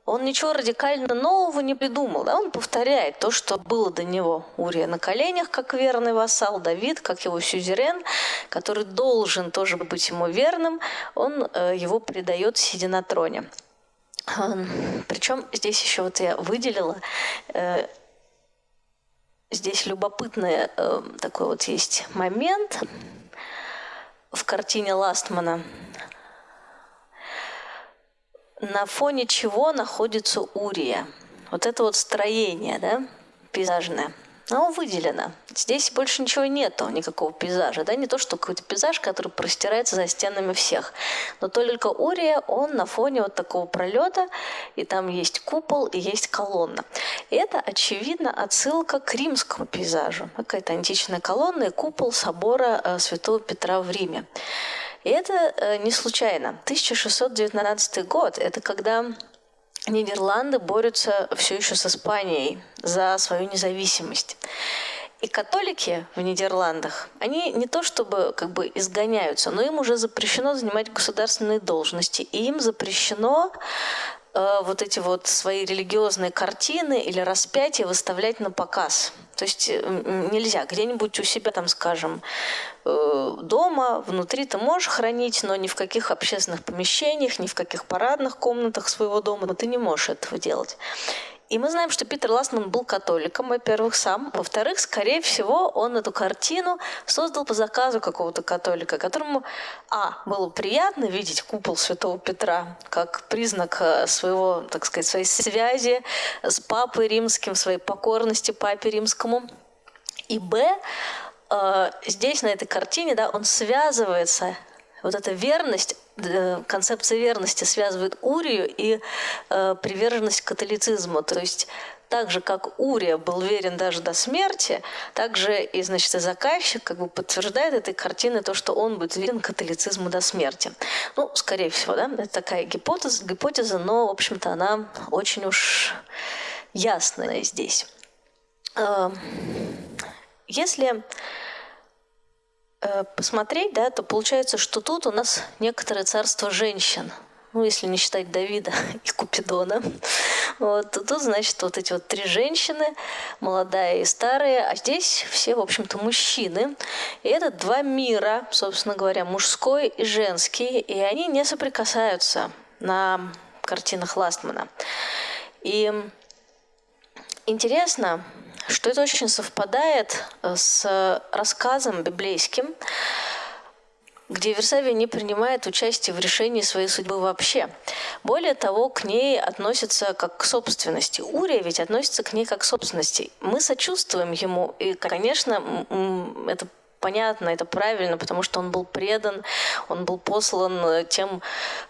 он ничего радикально нового не придумал. Да? Он повторяет то, что было до него. Урия на коленях, как верный вассал, Давид, как его сюзерен, который должен тоже быть ему верным, он э, его предает, сидя на троне. Причем здесь еще вот я выделила, э, здесь любопытный э, такой вот есть момент в картине Ластмана – на фоне чего находится Урия. Вот это вот строение, да, пейзажное. Оно выделено. Здесь больше ничего нету, никакого пейзажа. Да? Не то, что какой-то пейзаж, который простирается за стенами всех. Но только Урия, он на фоне вот такого пролета, и там есть купол, и есть колонна. И это, очевидно, отсылка к римскому пейзажу. Какая-то античная колонна и купол собора э, Святого Петра в Риме. И это э, не случайно. 1619 год – это когда Нидерланды борются все еще с Испанией за свою независимость. И католики в Нидерландах, они не то чтобы как бы изгоняются, но им уже запрещено занимать государственные должности, и им запрещено э, вот эти вот свои религиозные картины или распятия выставлять на показ. То есть э, нельзя где-нибудь у себя, там, скажем, э, дома, внутри ты можешь хранить, но ни в каких общественных помещениях, ни в каких парадных комнатах своего дома, ты не можешь этого делать. И мы знаем, что Питер Ластман был католиком, во-первых, сам. Во-вторых, скорее всего, он эту картину создал по заказу какого-то католика, которому, а, было приятно видеть купол Святого Петра как признак э, своего, так сказать, своей связи с Папой Римским, своей покорности Папе Римскому. И, б, э, здесь, на этой картине, да, он связывается вот эта верность, концепция верности связывает Урию и э, приверженность католицизму. То есть так же, как Урия был верен даже до смерти, так же и, значит, и заказчик как бы подтверждает этой картины то, что он будет верен католицизму до смерти. Ну, скорее всего, да, это такая гипотеза, гипотеза но, в общем-то, она очень уж ясная здесь. Э, если Э, посмотреть, да, то получается, что тут у нас некоторое царство женщин. Ну, если не считать Давида и Купидона. Вот, то тут, значит, вот эти вот три женщины, молодая и старая, а здесь все, в общем-то, мужчины. И это два мира, собственно говоря, мужской и женский, и они не соприкасаются на картинах Ластмана. И интересно, что это очень совпадает э, с рассказом библейским, где Версавия не принимает участие в решении своей судьбы вообще. Более того, к ней относятся как к собственности. Урия ведь относится к ней как к собственности. Мы сочувствуем ему, и, конечно, это понятно, это правильно, потому что он был предан, он был послан э, тем,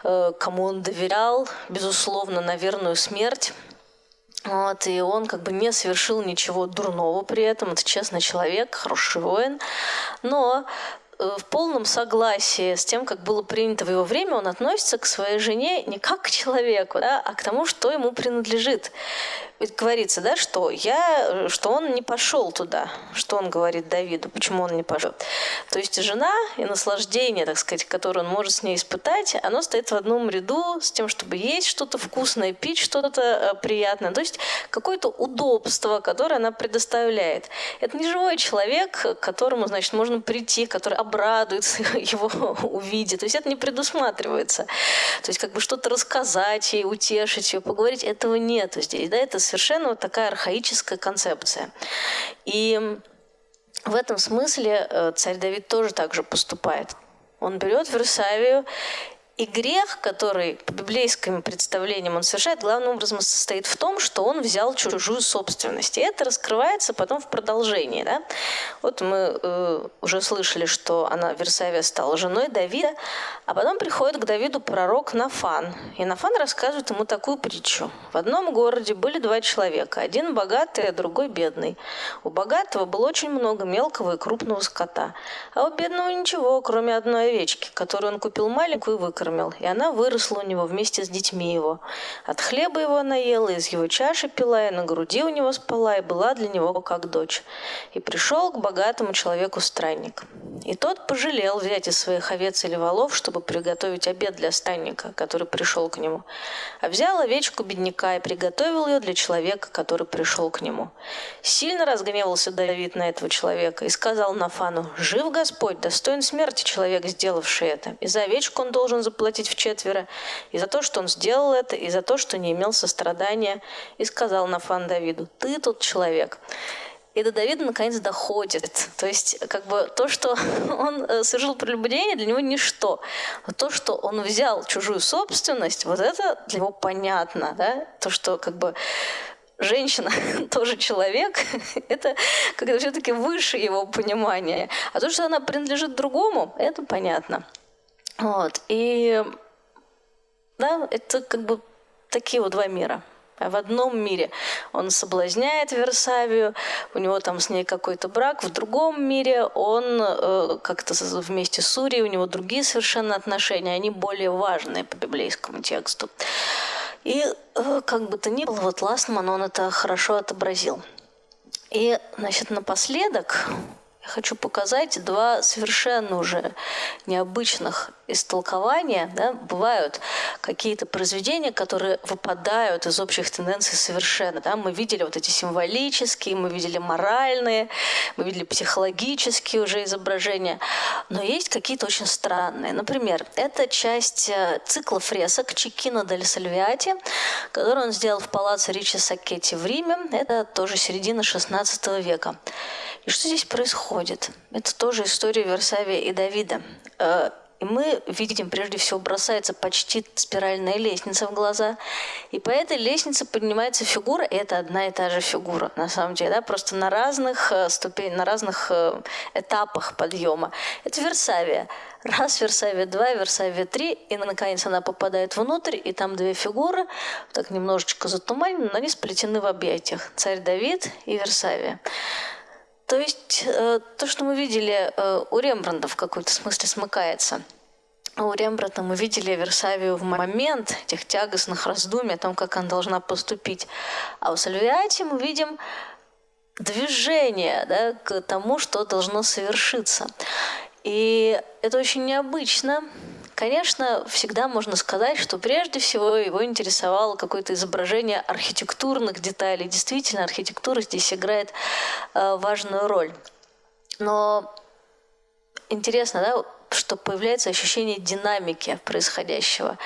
э, кому он доверял, безусловно, на верную смерть. Вот, и он как бы не совершил ничего дурного при этом. Это честный человек, хороший воин. Но в полном согласии с тем, как было принято в его время, он относится к своей жене не как к человеку, да, а к тому, что ему принадлежит. Ведь говорится, да, что я, что он не пошел туда, что он говорит Давиду, почему он не пошел. То есть жена и наслаждение, так сказать, которое он может с ней испытать, оно стоит в одном ряду с тем, чтобы есть что-то вкусное, пить что-то э, приятное. То есть какое-то удобство, которое она предоставляет. Это не живой человек, к которому, значит, можно прийти, который обрадуется его увидит. То есть это не предусматривается. То есть как бы что-то рассказать ей, утешить ее, поговорить, этого нет здесь. Да, это совершенно вот такая архаическая концепция. И в этом смысле э, царь Давид тоже так же поступает. Он берет Версавию и грех, который по библейским представлениям он совершает, главным образом состоит в том, что он взял чужую собственность. И это раскрывается потом в продолжении. Да? Вот мы э, уже слышали, что она, Версавия, стала женой Давида, а потом приходит к Давиду пророк Нафан. И Нафан рассказывает ему такую притчу. В одном городе были два человека. Один богатый, а другой бедный. У богатого было очень много мелкого и крупного скота. А у бедного ничего, кроме одной овечки, которую он купил маленькую и выкормил выкормил, и она выросла у него вместе с детьми его. От хлеба его она ела, из его чаши пила, и на груди у него спала, и была для него как дочь. И пришел к богатому человеку странник. И тот пожалел взять из своих овец или волов, чтобы приготовить обед для странника, который пришел к нему. А взял овечку бедняка и приготовил ее для человека, который пришел к нему. Сильно разгневался Давид на этого человека и сказал Нафану, «Жив Господь, достоин смерти человек, сделавший это, и за овечку он должен заплатить заплатить в четверо, и за то, что он сделал это, и за то, что не имел сострадания, и сказал Нафан Давиду, ты тот человек. И до Давида наконец доходит. То есть, как бы то, что он э, совершил прелюбодеяние, для него ничто. Но то, что он взял чужую собственность, вот это для него понятно. Да? То, что как бы женщина тоже человек, это как-то все-таки выше его понимания. А то, что она принадлежит другому, это понятно. Вот. И да, это как бы такие вот два мира. А в одном мире он соблазняет Версавию, у него там с ней какой-то брак, в другом мире он э, как-то вместе с Урией, у него другие совершенно отношения, они более важные по библейскому тексту. И э, как бы то ни было, вот Ластман, он это хорошо отобразил. И, значит, напоследок я хочу показать два совершенно уже необычных истолкования. Да? Бывают какие-то произведения, которые выпадают из общих тенденций совершенно. Да? Мы видели вот эти символические, мы видели моральные, мы видели психологические уже изображения. Но есть какие-то очень странные. Например, это часть э, цикла фресок Чекино дель Сальвиати, который он сделал в палаце Ричи Сакетти в Риме. Это тоже середина XVI века. И что здесь происходит? Это тоже история Версавия и Давида. Э, и мы видим, прежде всего, бросается почти спиральная лестница в глаза. И по этой лестнице поднимается фигура, и это одна и та же фигура, на самом деле, да, просто на разных э, ступенях, на разных э, этапах подъема. Это Версавия. Раз Версавия, два, Версавия, три, и наконец она попадает внутрь, и там две фигуры, так немножечко затуманены, но они сплетены в объятиях. Царь Давид и Версавия. То есть э, то, что мы видели э, у Рембранда в какой-то смысле смыкается. У Рембрандта мы видели Версавию в момент этих тягостных раздумий о том, как она должна поступить. А у Сальвиати мы видим движение да, к тому, что должно совершиться. И это очень необычно, Конечно, всегда можно сказать, что прежде всего его интересовало какое-то изображение архитектурных деталей. Действительно, архитектура здесь играет э, важную роль. Но интересно, да, что появляется ощущение динамики происходящего.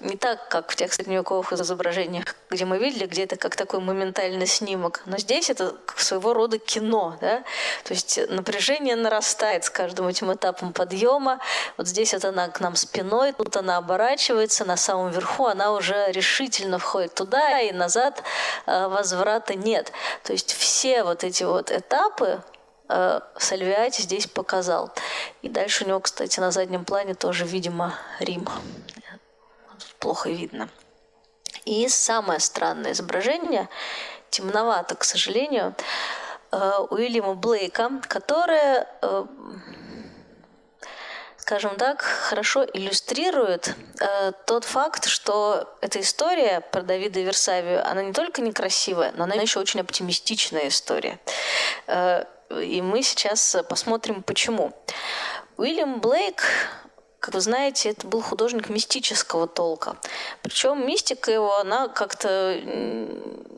Не так, как в тех средневековых изображениях, где мы видели, где это как такой моментальный снимок. Но здесь это своего рода кино. Да? То есть напряжение нарастает с каждым этим этапом подъема. Вот здесь вот она к нам спиной, тут она оборачивается, на самом верху она уже решительно входит туда, и назад э, возврата нет. То есть все вот эти вот этапы, Сальвиати здесь показал. И дальше у него, кстати, на заднем плане тоже, видимо, Рим. Плохо видно. И самое странное изображение, темновато, к сожалению, э, Уильяма Блейка, которое, э, скажем так, хорошо иллюстрирует э, тот факт, что эта история про Давида и Версавию, она не только некрасивая, но она еще очень оптимистичная история. И мы сейчас посмотрим, почему. Уильям Блейк, как вы знаете, это был художник мистического толка. Причем мистика его, она как-то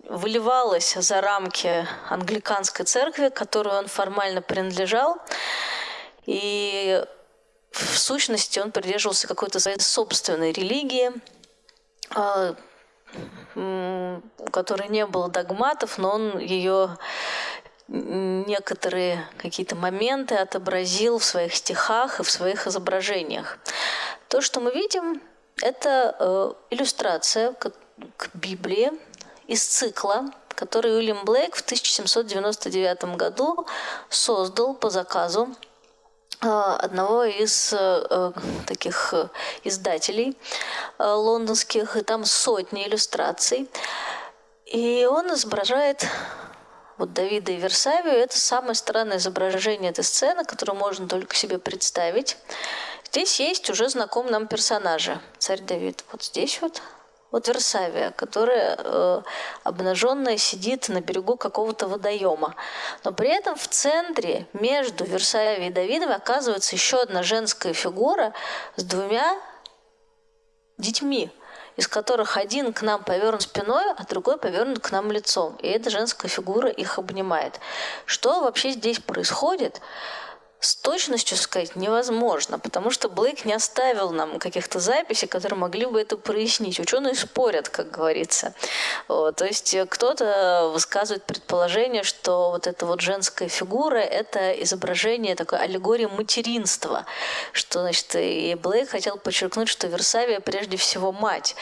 выливалась за рамки англиканской церкви, которой он формально принадлежал. И в сущности он придерживался какой-то своей собственной религии, а, у которой не было догматов, но он ее некоторые какие-то моменты отобразил в своих стихах и в своих изображениях. То, что мы видим, это э, иллюстрация к, к Библии из цикла, который Уильям Блейк в 1799 году создал по заказу э, одного из э, таких издателей лондонских, и там сотни иллюстраций. И он изображает вот Давида и Версавию, это самое странное изображение этой сцены, которую можно только себе представить. Здесь есть уже знаком нам персонажи. Царь Давид вот здесь вот. Вот Версавия, которая э, обнаженная сидит на берегу какого-то водоема. Но при этом в центре между Версавией и Давидом оказывается еще одна женская фигура с двумя детьми из которых один к нам повернут спиной, а другой повернут к нам лицом. И эта женская фигура их обнимает. Что вообще здесь происходит? С точностью сказать невозможно, потому что Блейк не оставил нам каких-то записей, которые могли бы это прояснить. Ученые спорят, как говорится. Вот, то есть кто-то высказывает предположение, что вот эта вот женская фигура – это изображение такой аллегории материнства, что, значит, и Блейк хотел подчеркнуть, что Версавия прежде всего мать.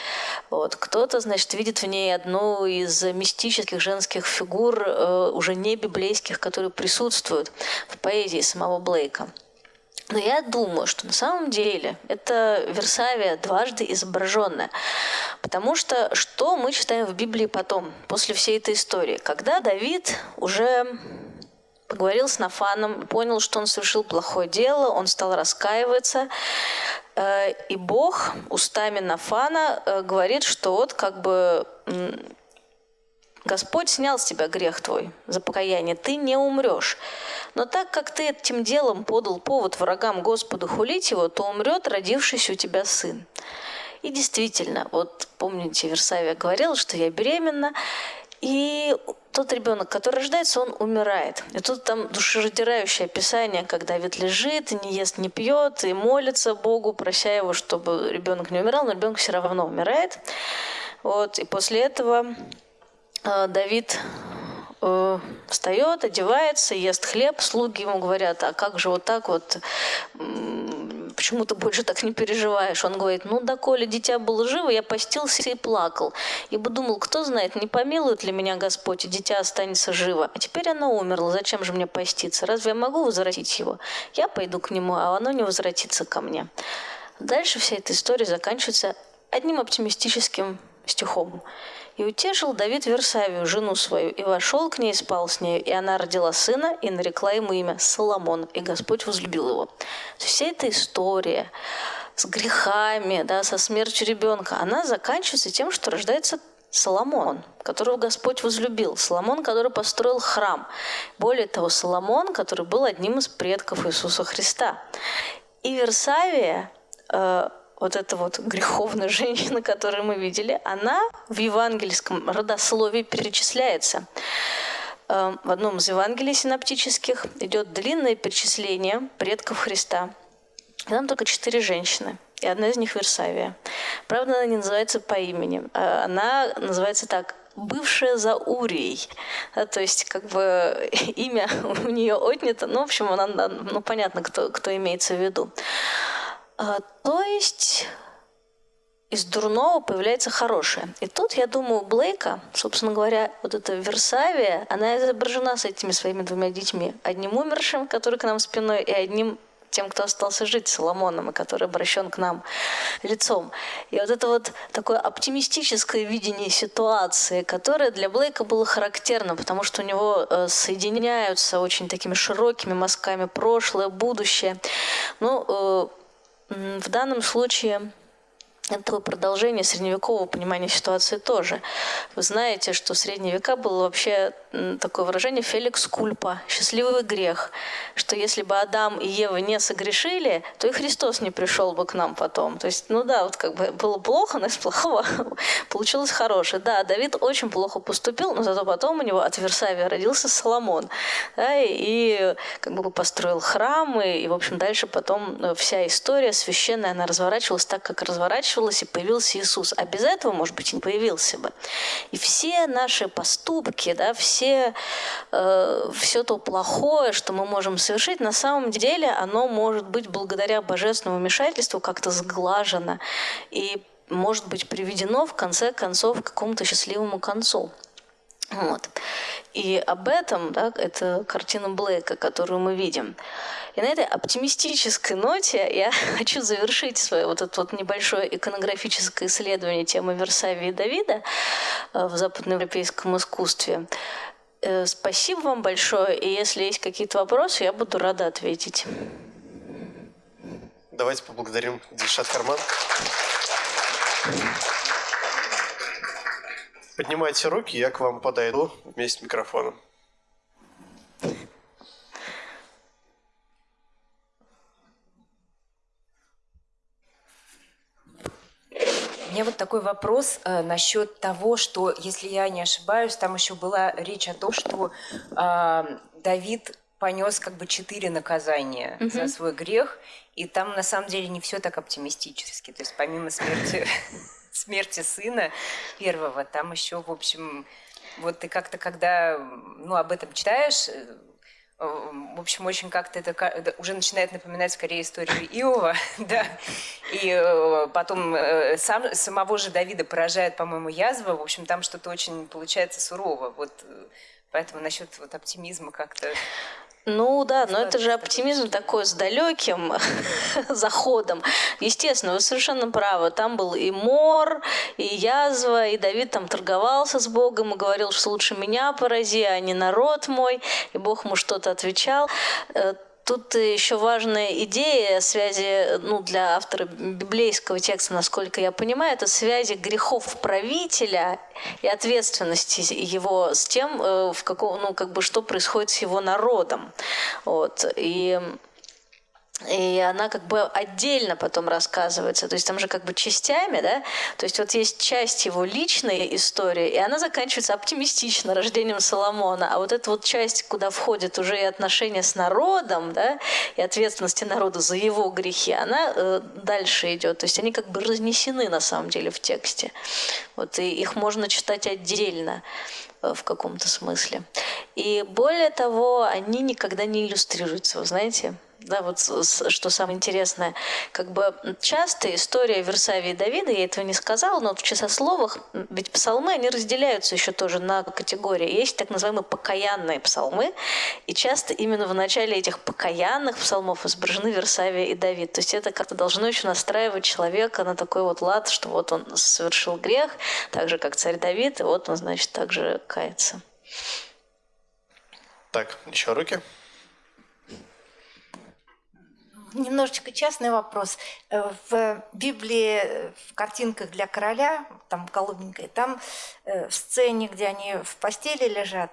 Вот. Кто-то, значит, видит в ней одну из мистических женских фигур, э, уже не библейских, которые присутствуют в поэзии самого Блейка. Блейка. Но я думаю, что на самом деле это Версавия дважды изображенная. Потому что что мы читаем в Библии потом, после всей этой истории? Когда Давид уже поговорил с Нафаном, понял, что он совершил плохое дело, он стал раскаиваться, э, и Бог устами Нафана э, говорит, что вот как бы Господь снял с тебя грех твой за покаяние, ты не умрешь. Но так как ты этим делом подал повод врагам Господа хулить его, то умрет родившийся у тебя сын. И действительно, вот помните, Версавия говорила, что я беременна, и тот ребенок, который рождается, он умирает. И тут там душераздирающее описание, когда Давид лежит, не ест, не пьет, и молится Богу, прося его, чтобы ребенок не умирал, но ребенок все равно умирает. Вот, и после этого Давид э, встает, одевается, ест хлеб, слуги ему говорят, а как же вот так вот почему ты больше так не переживаешь? Он говорит, ну, доколе дитя было живо, я постился и плакал. Ибо думал, кто знает, не помилует ли меня Господь, и дитя останется живо. А теперь оно умерло, зачем же мне поститься? Разве я могу возвратить его? Я пойду к нему, а оно не возвратится ко мне. Дальше вся эта история заканчивается одним оптимистическим стихом. И утешил Давид Версавию, жену свою, и вошел к ней, спал с нею, и она родила сына, и нарекла ему имя Соломон, и Господь возлюбил его. Вся эта история с грехами, да, со смертью ребенка, она заканчивается тем, что рождается Соломон, которого Господь возлюбил. Соломон, который построил храм. Более того, Соломон, который был одним из предков Иисуса Христа. И Версавия э, вот эта вот греховная женщина, которую мы видели, она в евангельском родословии перечисляется. Эм, в одном из Евангелий синоптических идет длинное перечисление предков Христа. там только четыре женщины, и одна из них Версавия. Правда, она не называется по имени. А она называется так бывшая за Урией. Да, то есть, как бы имя у нее отнято. Ну, в общем, она, ну, понятно, кто, кто имеется в виду. А, то есть из дурного появляется хорошее. И тут, я думаю, Блейка, собственно говоря, вот эта Версавия, она изображена с этими своими двумя детьми. Одним умершим, который к нам спиной, и одним тем, кто остался жить, Соломоном, и который обращен к нам лицом. И вот это вот такое оптимистическое видение ситуации, которое для Блейка было характерно, потому что у него э, соединяются очень такими широкими мазками прошлое, будущее. Ну, э, в данном случае это такое продолжение средневекового понимания ситуации тоже. Вы знаете, что в средние века было вообще такое выражение «феликс кульпа» – «счастливый грех», что если бы Адам и Ева не согрешили, то и Христос не пришел бы к нам потом. То есть, ну да, вот как бы было плохо, но из плохого получилось хорошее. Да, Давид очень плохо поступил, но зато потом у него от Версавия родился Соломон. Да, и, и как бы построил храм, и, и, в общем, дальше потом э, вся история священная, она разворачивалась так, как разворачивалась, и появился Иисус. А без этого, может быть, не появился бы. И все наши поступки, да, все, э, все то плохое, что мы можем совершить, на самом деле оно может быть благодаря божественному вмешательству как-то сглажено и может быть приведено в конце концов к какому-то счастливому концу. Вот. И об этом, да, это картина Блейка, которую мы видим. И на этой оптимистической ноте я хочу завершить свое вот это вот небольшое иконографическое исследование темы Версавии и Давида э, в западноевропейском искусстве. Э, спасибо вам большое, и если есть какие-то вопросы, я буду рада ответить. Давайте поблагодарим Дильшат Карман. Поднимайте руки, я к вам подойду вместе с микрофоном. У меня вот такой вопрос э, насчет того, что, если я не ошибаюсь, там еще была речь о том, что э, Давид понес как бы четыре наказания угу. за свой грех, и там на самом деле не все так оптимистически. То есть помимо смерти, смерти сына первого, там еще, в общем, вот ты как-то, когда ну, об этом читаешь, э, в общем, очень как-то это уже начинает напоминать скорее историю Иова, да, и э, потом э, сам, самого же Давида поражает, по-моему, язва, в общем, там что-то очень получается сурово, вот поэтому насчет вот оптимизма как-то ну да, но это же оптимизм такой с далеким заходом. Естественно, вы совершенно правы. Там был и мор, и язва, и Давид там торговался с Богом и говорил, что лучше меня порази, а не народ мой. И Бог ему что-то отвечал. Тут еще важная идея связи, ну, для автора библейского текста, насколько я понимаю, это связи грехов правителя и ответственности его с тем, э, в каком, ну, как бы, что происходит с его народом. Вот. И и она как бы отдельно потом рассказывается, то есть там же как бы частями, да, то есть вот есть часть его личной истории, и она заканчивается оптимистично рождением Соломона, а вот эта вот часть, куда входит уже и отношения с народом, да, и ответственности народа за его грехи, она э, дальше идет, то есть они как бы разнесены на самом деле в тексте, вот и их можно читать отдельно э, в каком-то смысле. И более того, они никогда не иллюстрируются, вы знаете, да, вот что самое интересное, как бы часто история Версавии и Давида, я этого не сказала, но в часословах, ведь псалмы, они разделяются еще тоже на категории. Есть так называемые покаянные псалмы, и часто именно в начале этих покаянных псалмов изображены Версавия и Давид. То есть это как-то должно еще настраивать человека на такой вот лад, что вот он совершил грех, так же, как царь Давид, и вот он, значит, также кается. Так, еще руки. Немножечко частный вопрос. Э, в Библии, в картинках для короля, там голубенькой, там э, в сцене, где они в постели лежат,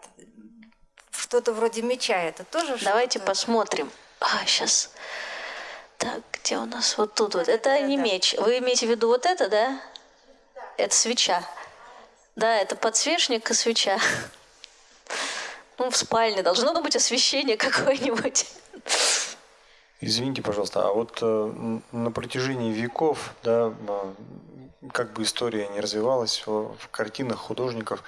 что-то вроде меча. Это тоже Давайте посмотрим. А, сейчас. Так, где у нас? Вот тут вот. Это не меч. Вы имеете в виду вот это, да? Это свеча. Да, это подсвечник и свеча. Ну, в спальне должно быть освещение какое-нибудь. Извините, пожалуйста, а вот э, на протяжении веков, да, э, как бы история не развивалась в, в картинах художников,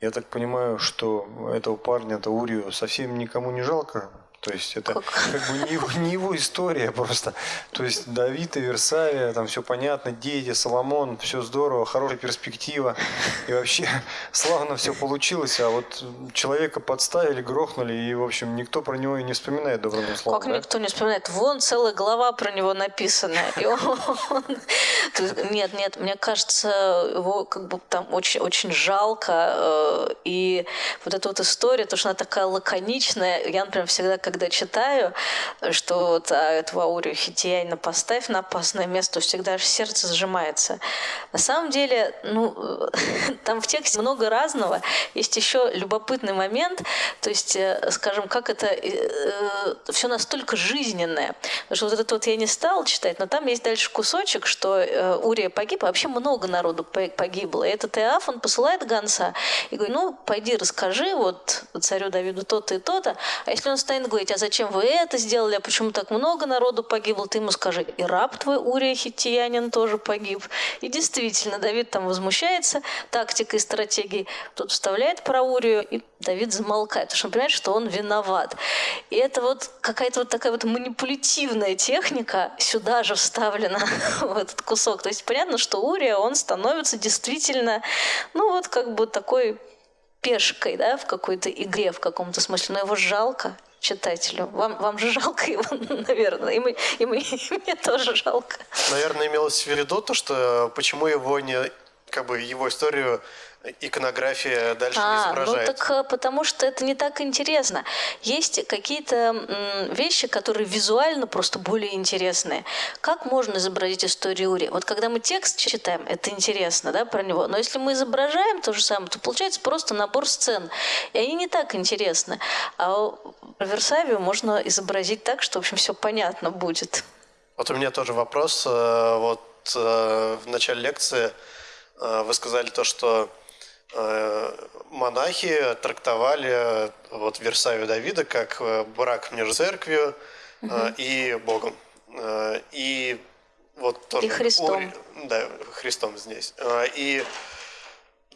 я так понимаю, что этого парня, это Урию, совсем никому не жалко то есть это как, как бы не его, не его история просто. То есть Давид и Версавия, там все понятно, дети, Соломон, все здорово, хорошая перспектива. И вообще славно все получилось, а вот человека подставили, грохнули, и, в общем, никто про него и не вспоминает добрым словом. Как да? никто не вспоминает? Вон целая глава про него написана. Нет, нет, мне кажется, его как бы там очень, очень жалко. Э, и вот эта вот история, то, что она такая лаконичная, я, например, всегда, как когда читаю, что вот а, эту Аурию Хитиянина поставь на опасное место, всегда аж сердце сжимается. На самом деле, ну, там в тексте много разного. Есть еще любопытный момент, то есть, э, скажем, как это э, э, все настолько жизненное. Потому что вот это вот я не стала читать, но там есть дальше кусочек, что э, Урия погиб, а вообще много народу погибло. И этот Иоаф, он посылает гонца и говорит, ну, пойди расскажи вот царю Давиду то-то и то-то. А если он станет говорить, а зачем вы это сделали, а почему так много народу погибло, ты ему скажи, и раб твой Урия Хиттиянин тоже погиб. И действительно, Давид там возмущается тактикой и стратегией, тут вставляет про Урию, и Давид замолкает, потому что он понимает, что он виноват. И это вот какая-то вот такая вот манипулятивная техника сюда же вставлена в этот кусок. То есть понятно, что Урия, он становится действительно, ну вот как бы такой пешкой, да, в какой-то игре в каком-то смысле, но его жалко читателю. Вам, вам же жалко его, наверное, и, мы, и, мы, и мне тоже жалко. Наверное, имелось в виду то, что почему его не, как бы его историю иконография дальше а, не изображает. Ну так э, потому что это не так интересно. Есть какие-то вещи, которые визуально просто более интересные. Как можно изобразить историю Ури? Вот когда мы текст читаем, это интересно, да, про него. Но если мы изображаем то же самое, то получается просто набор сцен. И они не так интересны. А Версавию можно изобразить так, что, в общем, все понятно будет. Вот у меня тоже вопрос. Э, вот э, в начале лекции вы сказали то, что монахи трактовали вот Версавию Давида как э, брак между церковью угу. и Богом. И вот тоже... И Христом. Ури, да, Христом здесь. И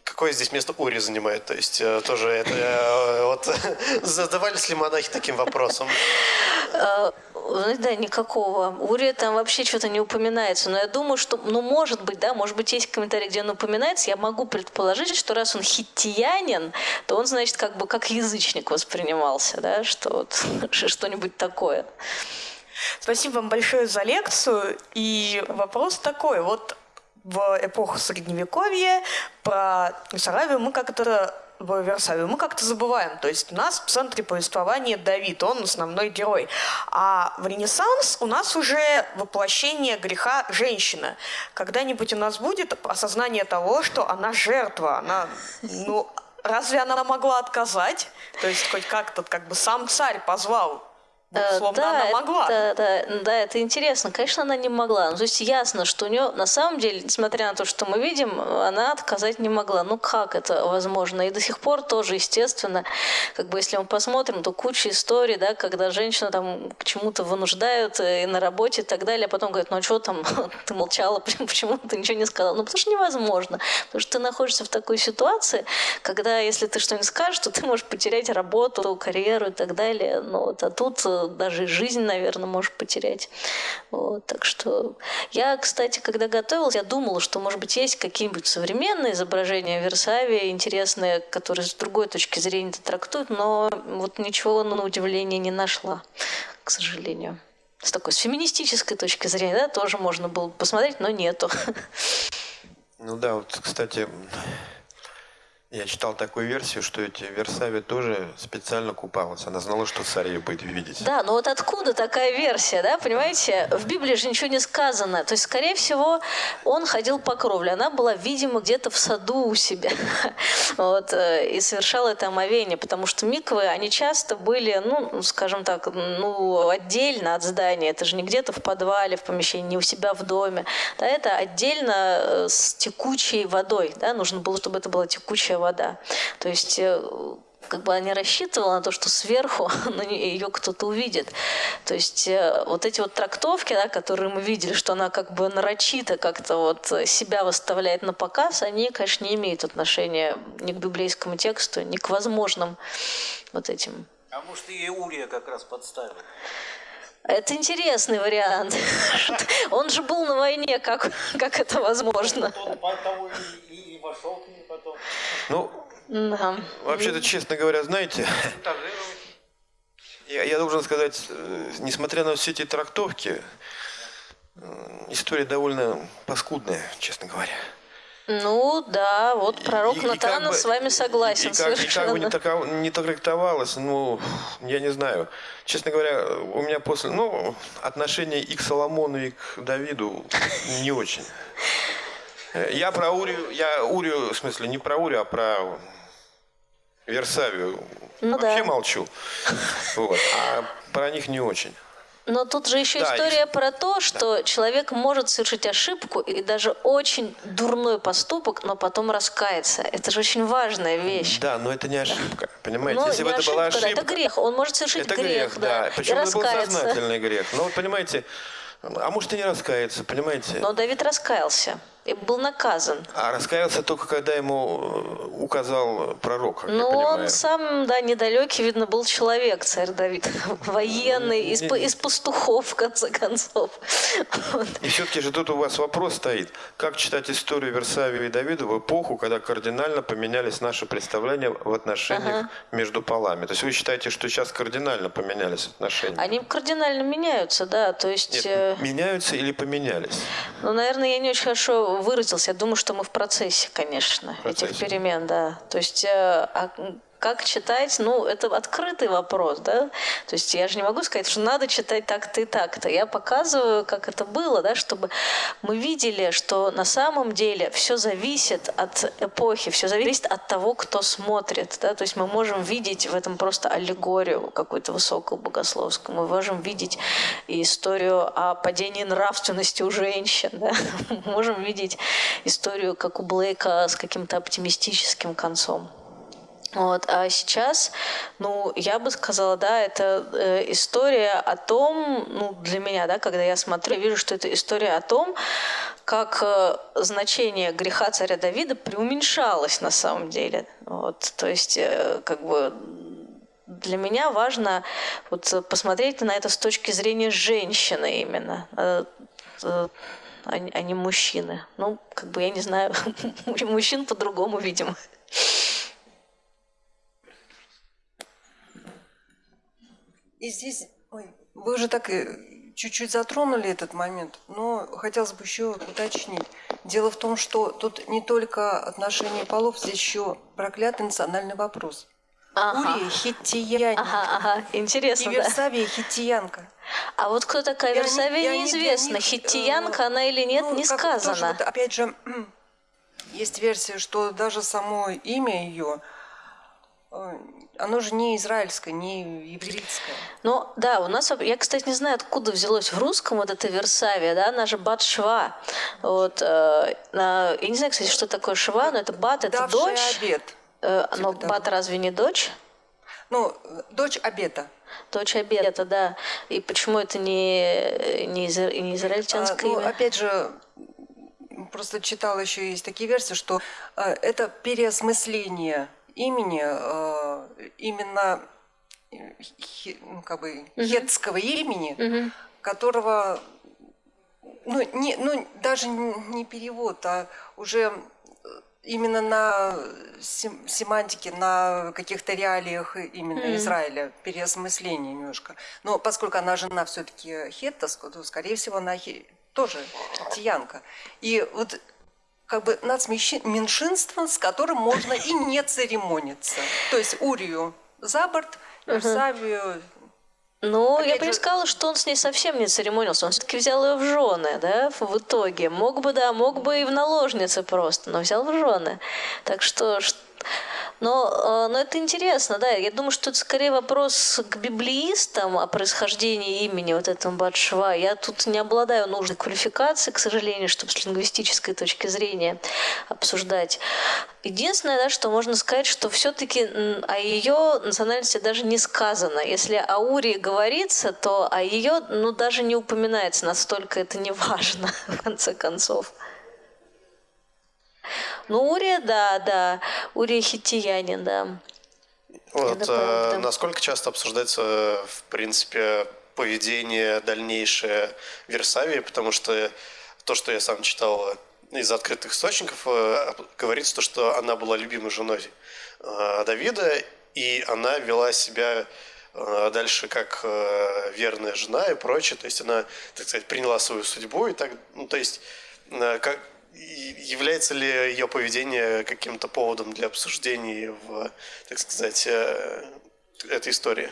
какое здесь место Ури занимает? То есть тоже это... Вот задавались ли монахи таким вопросом? да, никакого. Урия там вообще что-то не упоминается. Но я думаю, что, ну, может быть, да, может быть, есть комментарий, где он упоминается. Я могу предположить, что раз он хиттиянин, то он, значит, как бы как язычник воспринимался, да, что вот что-нибудь такое. Спасибо вам большое за лекцию. И вопрос такой. Вот в эпоху Средневековья про Саравию мы как-то в Версавию, мы как-то забываем. То есть у нас в центре повествования Давид, он основной герой. А в Ренессанс у нас уже воплощение греха женщина. Когда-нибудь у нас будет осознание того, что она жертва, она, ну, разве она могла отказать? То есть хоть как-то как бы сам царь позвал Э, Словно да, она могла. Это, да, да, это интересно. Конечно, она не могла. Ну, то есть ясно, что у нее на самом деле, несмотря на то, что мы видим, она отказать не могла. Ну как это возможно? И до сих пор тоже, естественно, как бы если мы посмотрим, то куча историй, да, когда женщину там к чему-то вынуждают э, и на работе и так далее, а потом говорят, ну а что там, ты молчала, почему, почему ты ничего не сказала? Ну потому что невозможно. Потому что ты находишься в такой ситуации, когда если ты что-нибудь скажешь, то ты можешь потерять работу, карьеру и так далее. Ну, вот, а тут даже жизнь, наверное, можешь потерять. Вот, так что я, кстати, когда готовилась, я думала, что, может быть, есть какие-нибудь современные изображения Версавия, интересные, которые с другой точки зрения это трактуют, но вот ничего на удивление не нашла, к сожалению. С такой с феминистической точки зрения, да, тоже можно было посмотреть, но нету. Ну да, вот, кстати, я читал такую версию, что эти Версави тоже специально купалась. Она знала, что царь ее будет видеть. Да, но вот откуда такая версия, да, понимаете? В Библии же ничего не сказано. То есть, скорее всего, он ходил по кровле. Она была, видимо, где-то в саду у себя. Вот, э, и совершала это омовение, потому что миквы, они часто были, ну, скажем так, ну, отдельно от здания. Это же не где-то в подвале, в помещении, не у себя в доме. Да, это отдельно э, с текучей водой. Да, нужно было, чтобы это была текучая вода. То есть э, как бы она не рассчитывала на то, что сверху на ее кто-то увидит. То есть э, вот эти вот трактовки, да, которые мы видели, что она как бы нарочито как-то вот себя выставляет на показ, они, конечно, не имеют отношения ни к библейскому тексту, ни к возможным вот этим. А может, и Урия как раз подставил? Это интересный вариант. Он же был на войне, как, как это возможно? Он вошел к ней потом. Ну, Да. вообще-то, честно говоря, знаете, я, я должен сказать, э, несмотря на все эти трактовки, э, история довольно паскудная, честно говоря. Ну да, вот пророк И- и как Натана бы- с вами согласен и, как, и как бы не, таков- не трактовалось, ну, я не знаю. Честно говоря, у меня после, ну, отношение и к Соломону, и к Давиду не очень. Э, Я про Урию, я Урию, в смысле, не про Урию, а про Версавию Ну вообще да. молчу. Вот. А про них не очень. Но тут же еще Да, история и- про то, что человек может совершить ошибку и даже очень дурной поступок, но потом раскаяться. Это же очень важная вещь. Да, но это не ошибка. Понимаете, Ну, если бы это была ошибка, да, ошибка. это грех. Он может совершить Это грех, грех, да. и Причем это был сознательный грех. Но вот понимаете, а может и не раскаяться, понимаете? Но Давид раскаялся и был наказан. А раскаялся только когда ему э, указал пророк, Но понимаю. он сам, да, недалекий, видно, был человек, царь Давид. Военный, из, Не- из пастухов, в конце концов. И все-таки же тут у вас вопрос стоит. Как читать историю Версавия и Давида в эпоху, когда кардинально поменялись наши представления в отношениях между полами? То есть вы считаете, что сейчас кардинально поменялись отношения? Они кардинально меняются, да, то есть... Нет, э, меняются или поменялись? Ну, наверное, я не очень хорошо выразился. Я думаю, что мы в процессе, конечно, процессе. этих перемен, да. То есть, э, а как читать, ну, это открытый вопрос, да. То есть я же не могу сказать, что надо читать так-то и так-то. Я показываю, как это было, да, чтобы мы видели, что на самом деле все зависит от эпохи, все зависит от того, кто смотрит, да. То есть мы можем видеть в этом просто аллегорию какую-то высокую богословскую. Мы можем видеть историю о падении нравственности у женщин, да. Мы можем видеть историю, как у Блейка, с каким-то оптимистическим концом. Вот. А сейчас, ну, я бы сказала, да, это э, история о том, ну, для меня, да, когда я смотрю, я вижу, что это история о том, как э, значение греха царя Давида преуменьшалось на самом деле. Вот. То есть, э, как бы для меня важно вот посмотреть на это с точки зрения женщины именно, э, э, а не а не мужчины. Ну, как бы я не знаю, мужчин по-другому, видимо. И здесь, ой, вы уже так и чуть-чуть затронули этот момент, но хотелось бы еще уточнить. Дело в том, что тут не только отношение полов, здесь еще проклятый национальный вопрос. Ага. Урия хиттиянка. Ага, ага, интересно, И да. Версавия хиттиянка. А вот кто такая Версавия, неизвестно. них, Хиттиянка э, она или нет, ну, не как тоже сказано. вот, опять же, есть версия, что даже само имя ее, оно же не израильское, не еврейское. Ну, да, у нас, я, кстати, не знаю, откуда взялось в русском вот это Версавия, да, она же бат Шва. Вот, э, на- я не знаю, кстати, что такое Шва, но это бат, это дочь. обед. Э, но Типа бат того. разве не дочь? Ну, дочь обета. Дочь обета, да. И почему это не, не, изра- не израильтянское А, ну, имя? опять же, просто читала еще есть такие версии, что э, это переосмысление имени э, именно э, ну, как бы хетского имени, которого ну, не, ну даже не перевод, а уже э, именно на сем- семантике, на каких-то реалиях именно Израиля, переосмысление немножко. Но поскольку она жена все-таки хетта, то, скорее всего, она хе- тоже хеттиянка. И вот как бы нацменьшинство, с которым можно и не церемониться. То есть Урию за борт, Версавию Ну, я бы не сказала, что он с ней совсем не церемонился. Он все-таки взял ее в жены, да, в в итоге. Мог бы, да, мог бы и в наложнице просто, но взял в жены. Так что... Но, э, но это интересно, да. Я думаю, что это скорее вопрос к библеистам о происхождении имени вот этого Батшва. Я тут не обладаю нужной квалификацией, к сожалению, чтобы с лингвистической точки зрения обсуждать. Единственное, да, что можно сказать, что все-таки о ее национальности даже не сказано. Если о Урии говорится, то о ее, ну, даже не упоминается, настолько это не важно, в конце концов. Ну, Урия, да, да. Урия хиттиянин, да. Вот, правда. э, насколько часто обсуждается, в принципе, поведение дальнейшее Версавии, потому что то, что я сам читал из открытых источников, э, говорится то, что она была любимой женой э, Давида, и она вела себя дальше как верная жена и прочее, то есть она, так сказать, приняла свою судьбу и так, ну, то есть как, является ли ее поведение каким-то поводом для обсуждений в, так сказать, э, этой истории?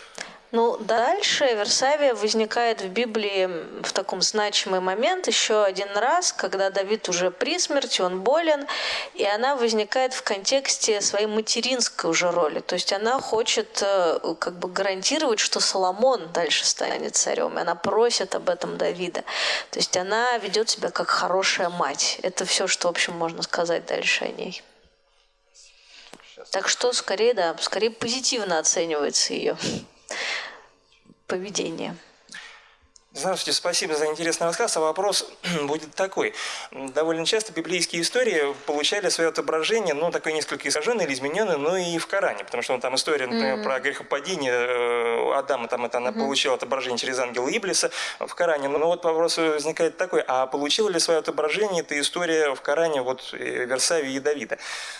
Ну, дальше Версавия возникает в Библии в таком значимый момент еще один раз, когда Давид уже при смерти, он болен, и она возникает в контексте своей материнской уже роли. То есть она хочет э, как бы гарантировать, что Соломон дальше станет царем, и она просит об этом Давида. То есть она ведет себя как хорошая мать. Это все, что, в общем, можно сказать дальше о ней. Так что скорее, да, скорее позитивно оценивается ее поведение. Здравствуйте, спасибо за интересный рассказ. А вопрос будет такой. Довольно часто библейские истории получали свое отображение, ну, такое несколько искаженное или измененное, но и в Коране. Потому что ну, там история, например, про грехопадение э, Адама, там это она получила отображение через ангела Иблиса в Коране. Но вот вопрос возникает такой, а получила ли свое отображение эта история в Коране вот э, Версавии и Давида?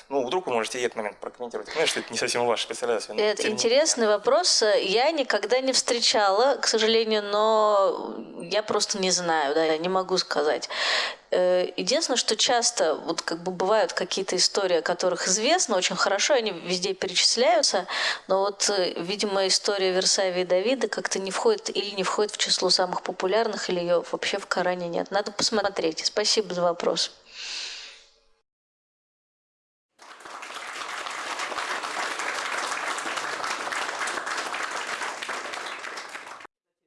Ну, вдруг вы можете этот момент прокомментировать. Понимаешь, что это не совсем ваше специализация. Это интересный вопрос. Я никогда не встречала, к сожалению, но я просто не знаю, да, я не могу сказать. Э, Единственное, что часто вот как бы бывают какие-то истории, о которых известно очень хорошо, они везде перечисляются, но вот, э, видимо, история Версавии и Давида как-то не входит или не входит в число самых популярных, или ее вообще в Коране нет. Надо посмотреть. Спасибо за вопрос.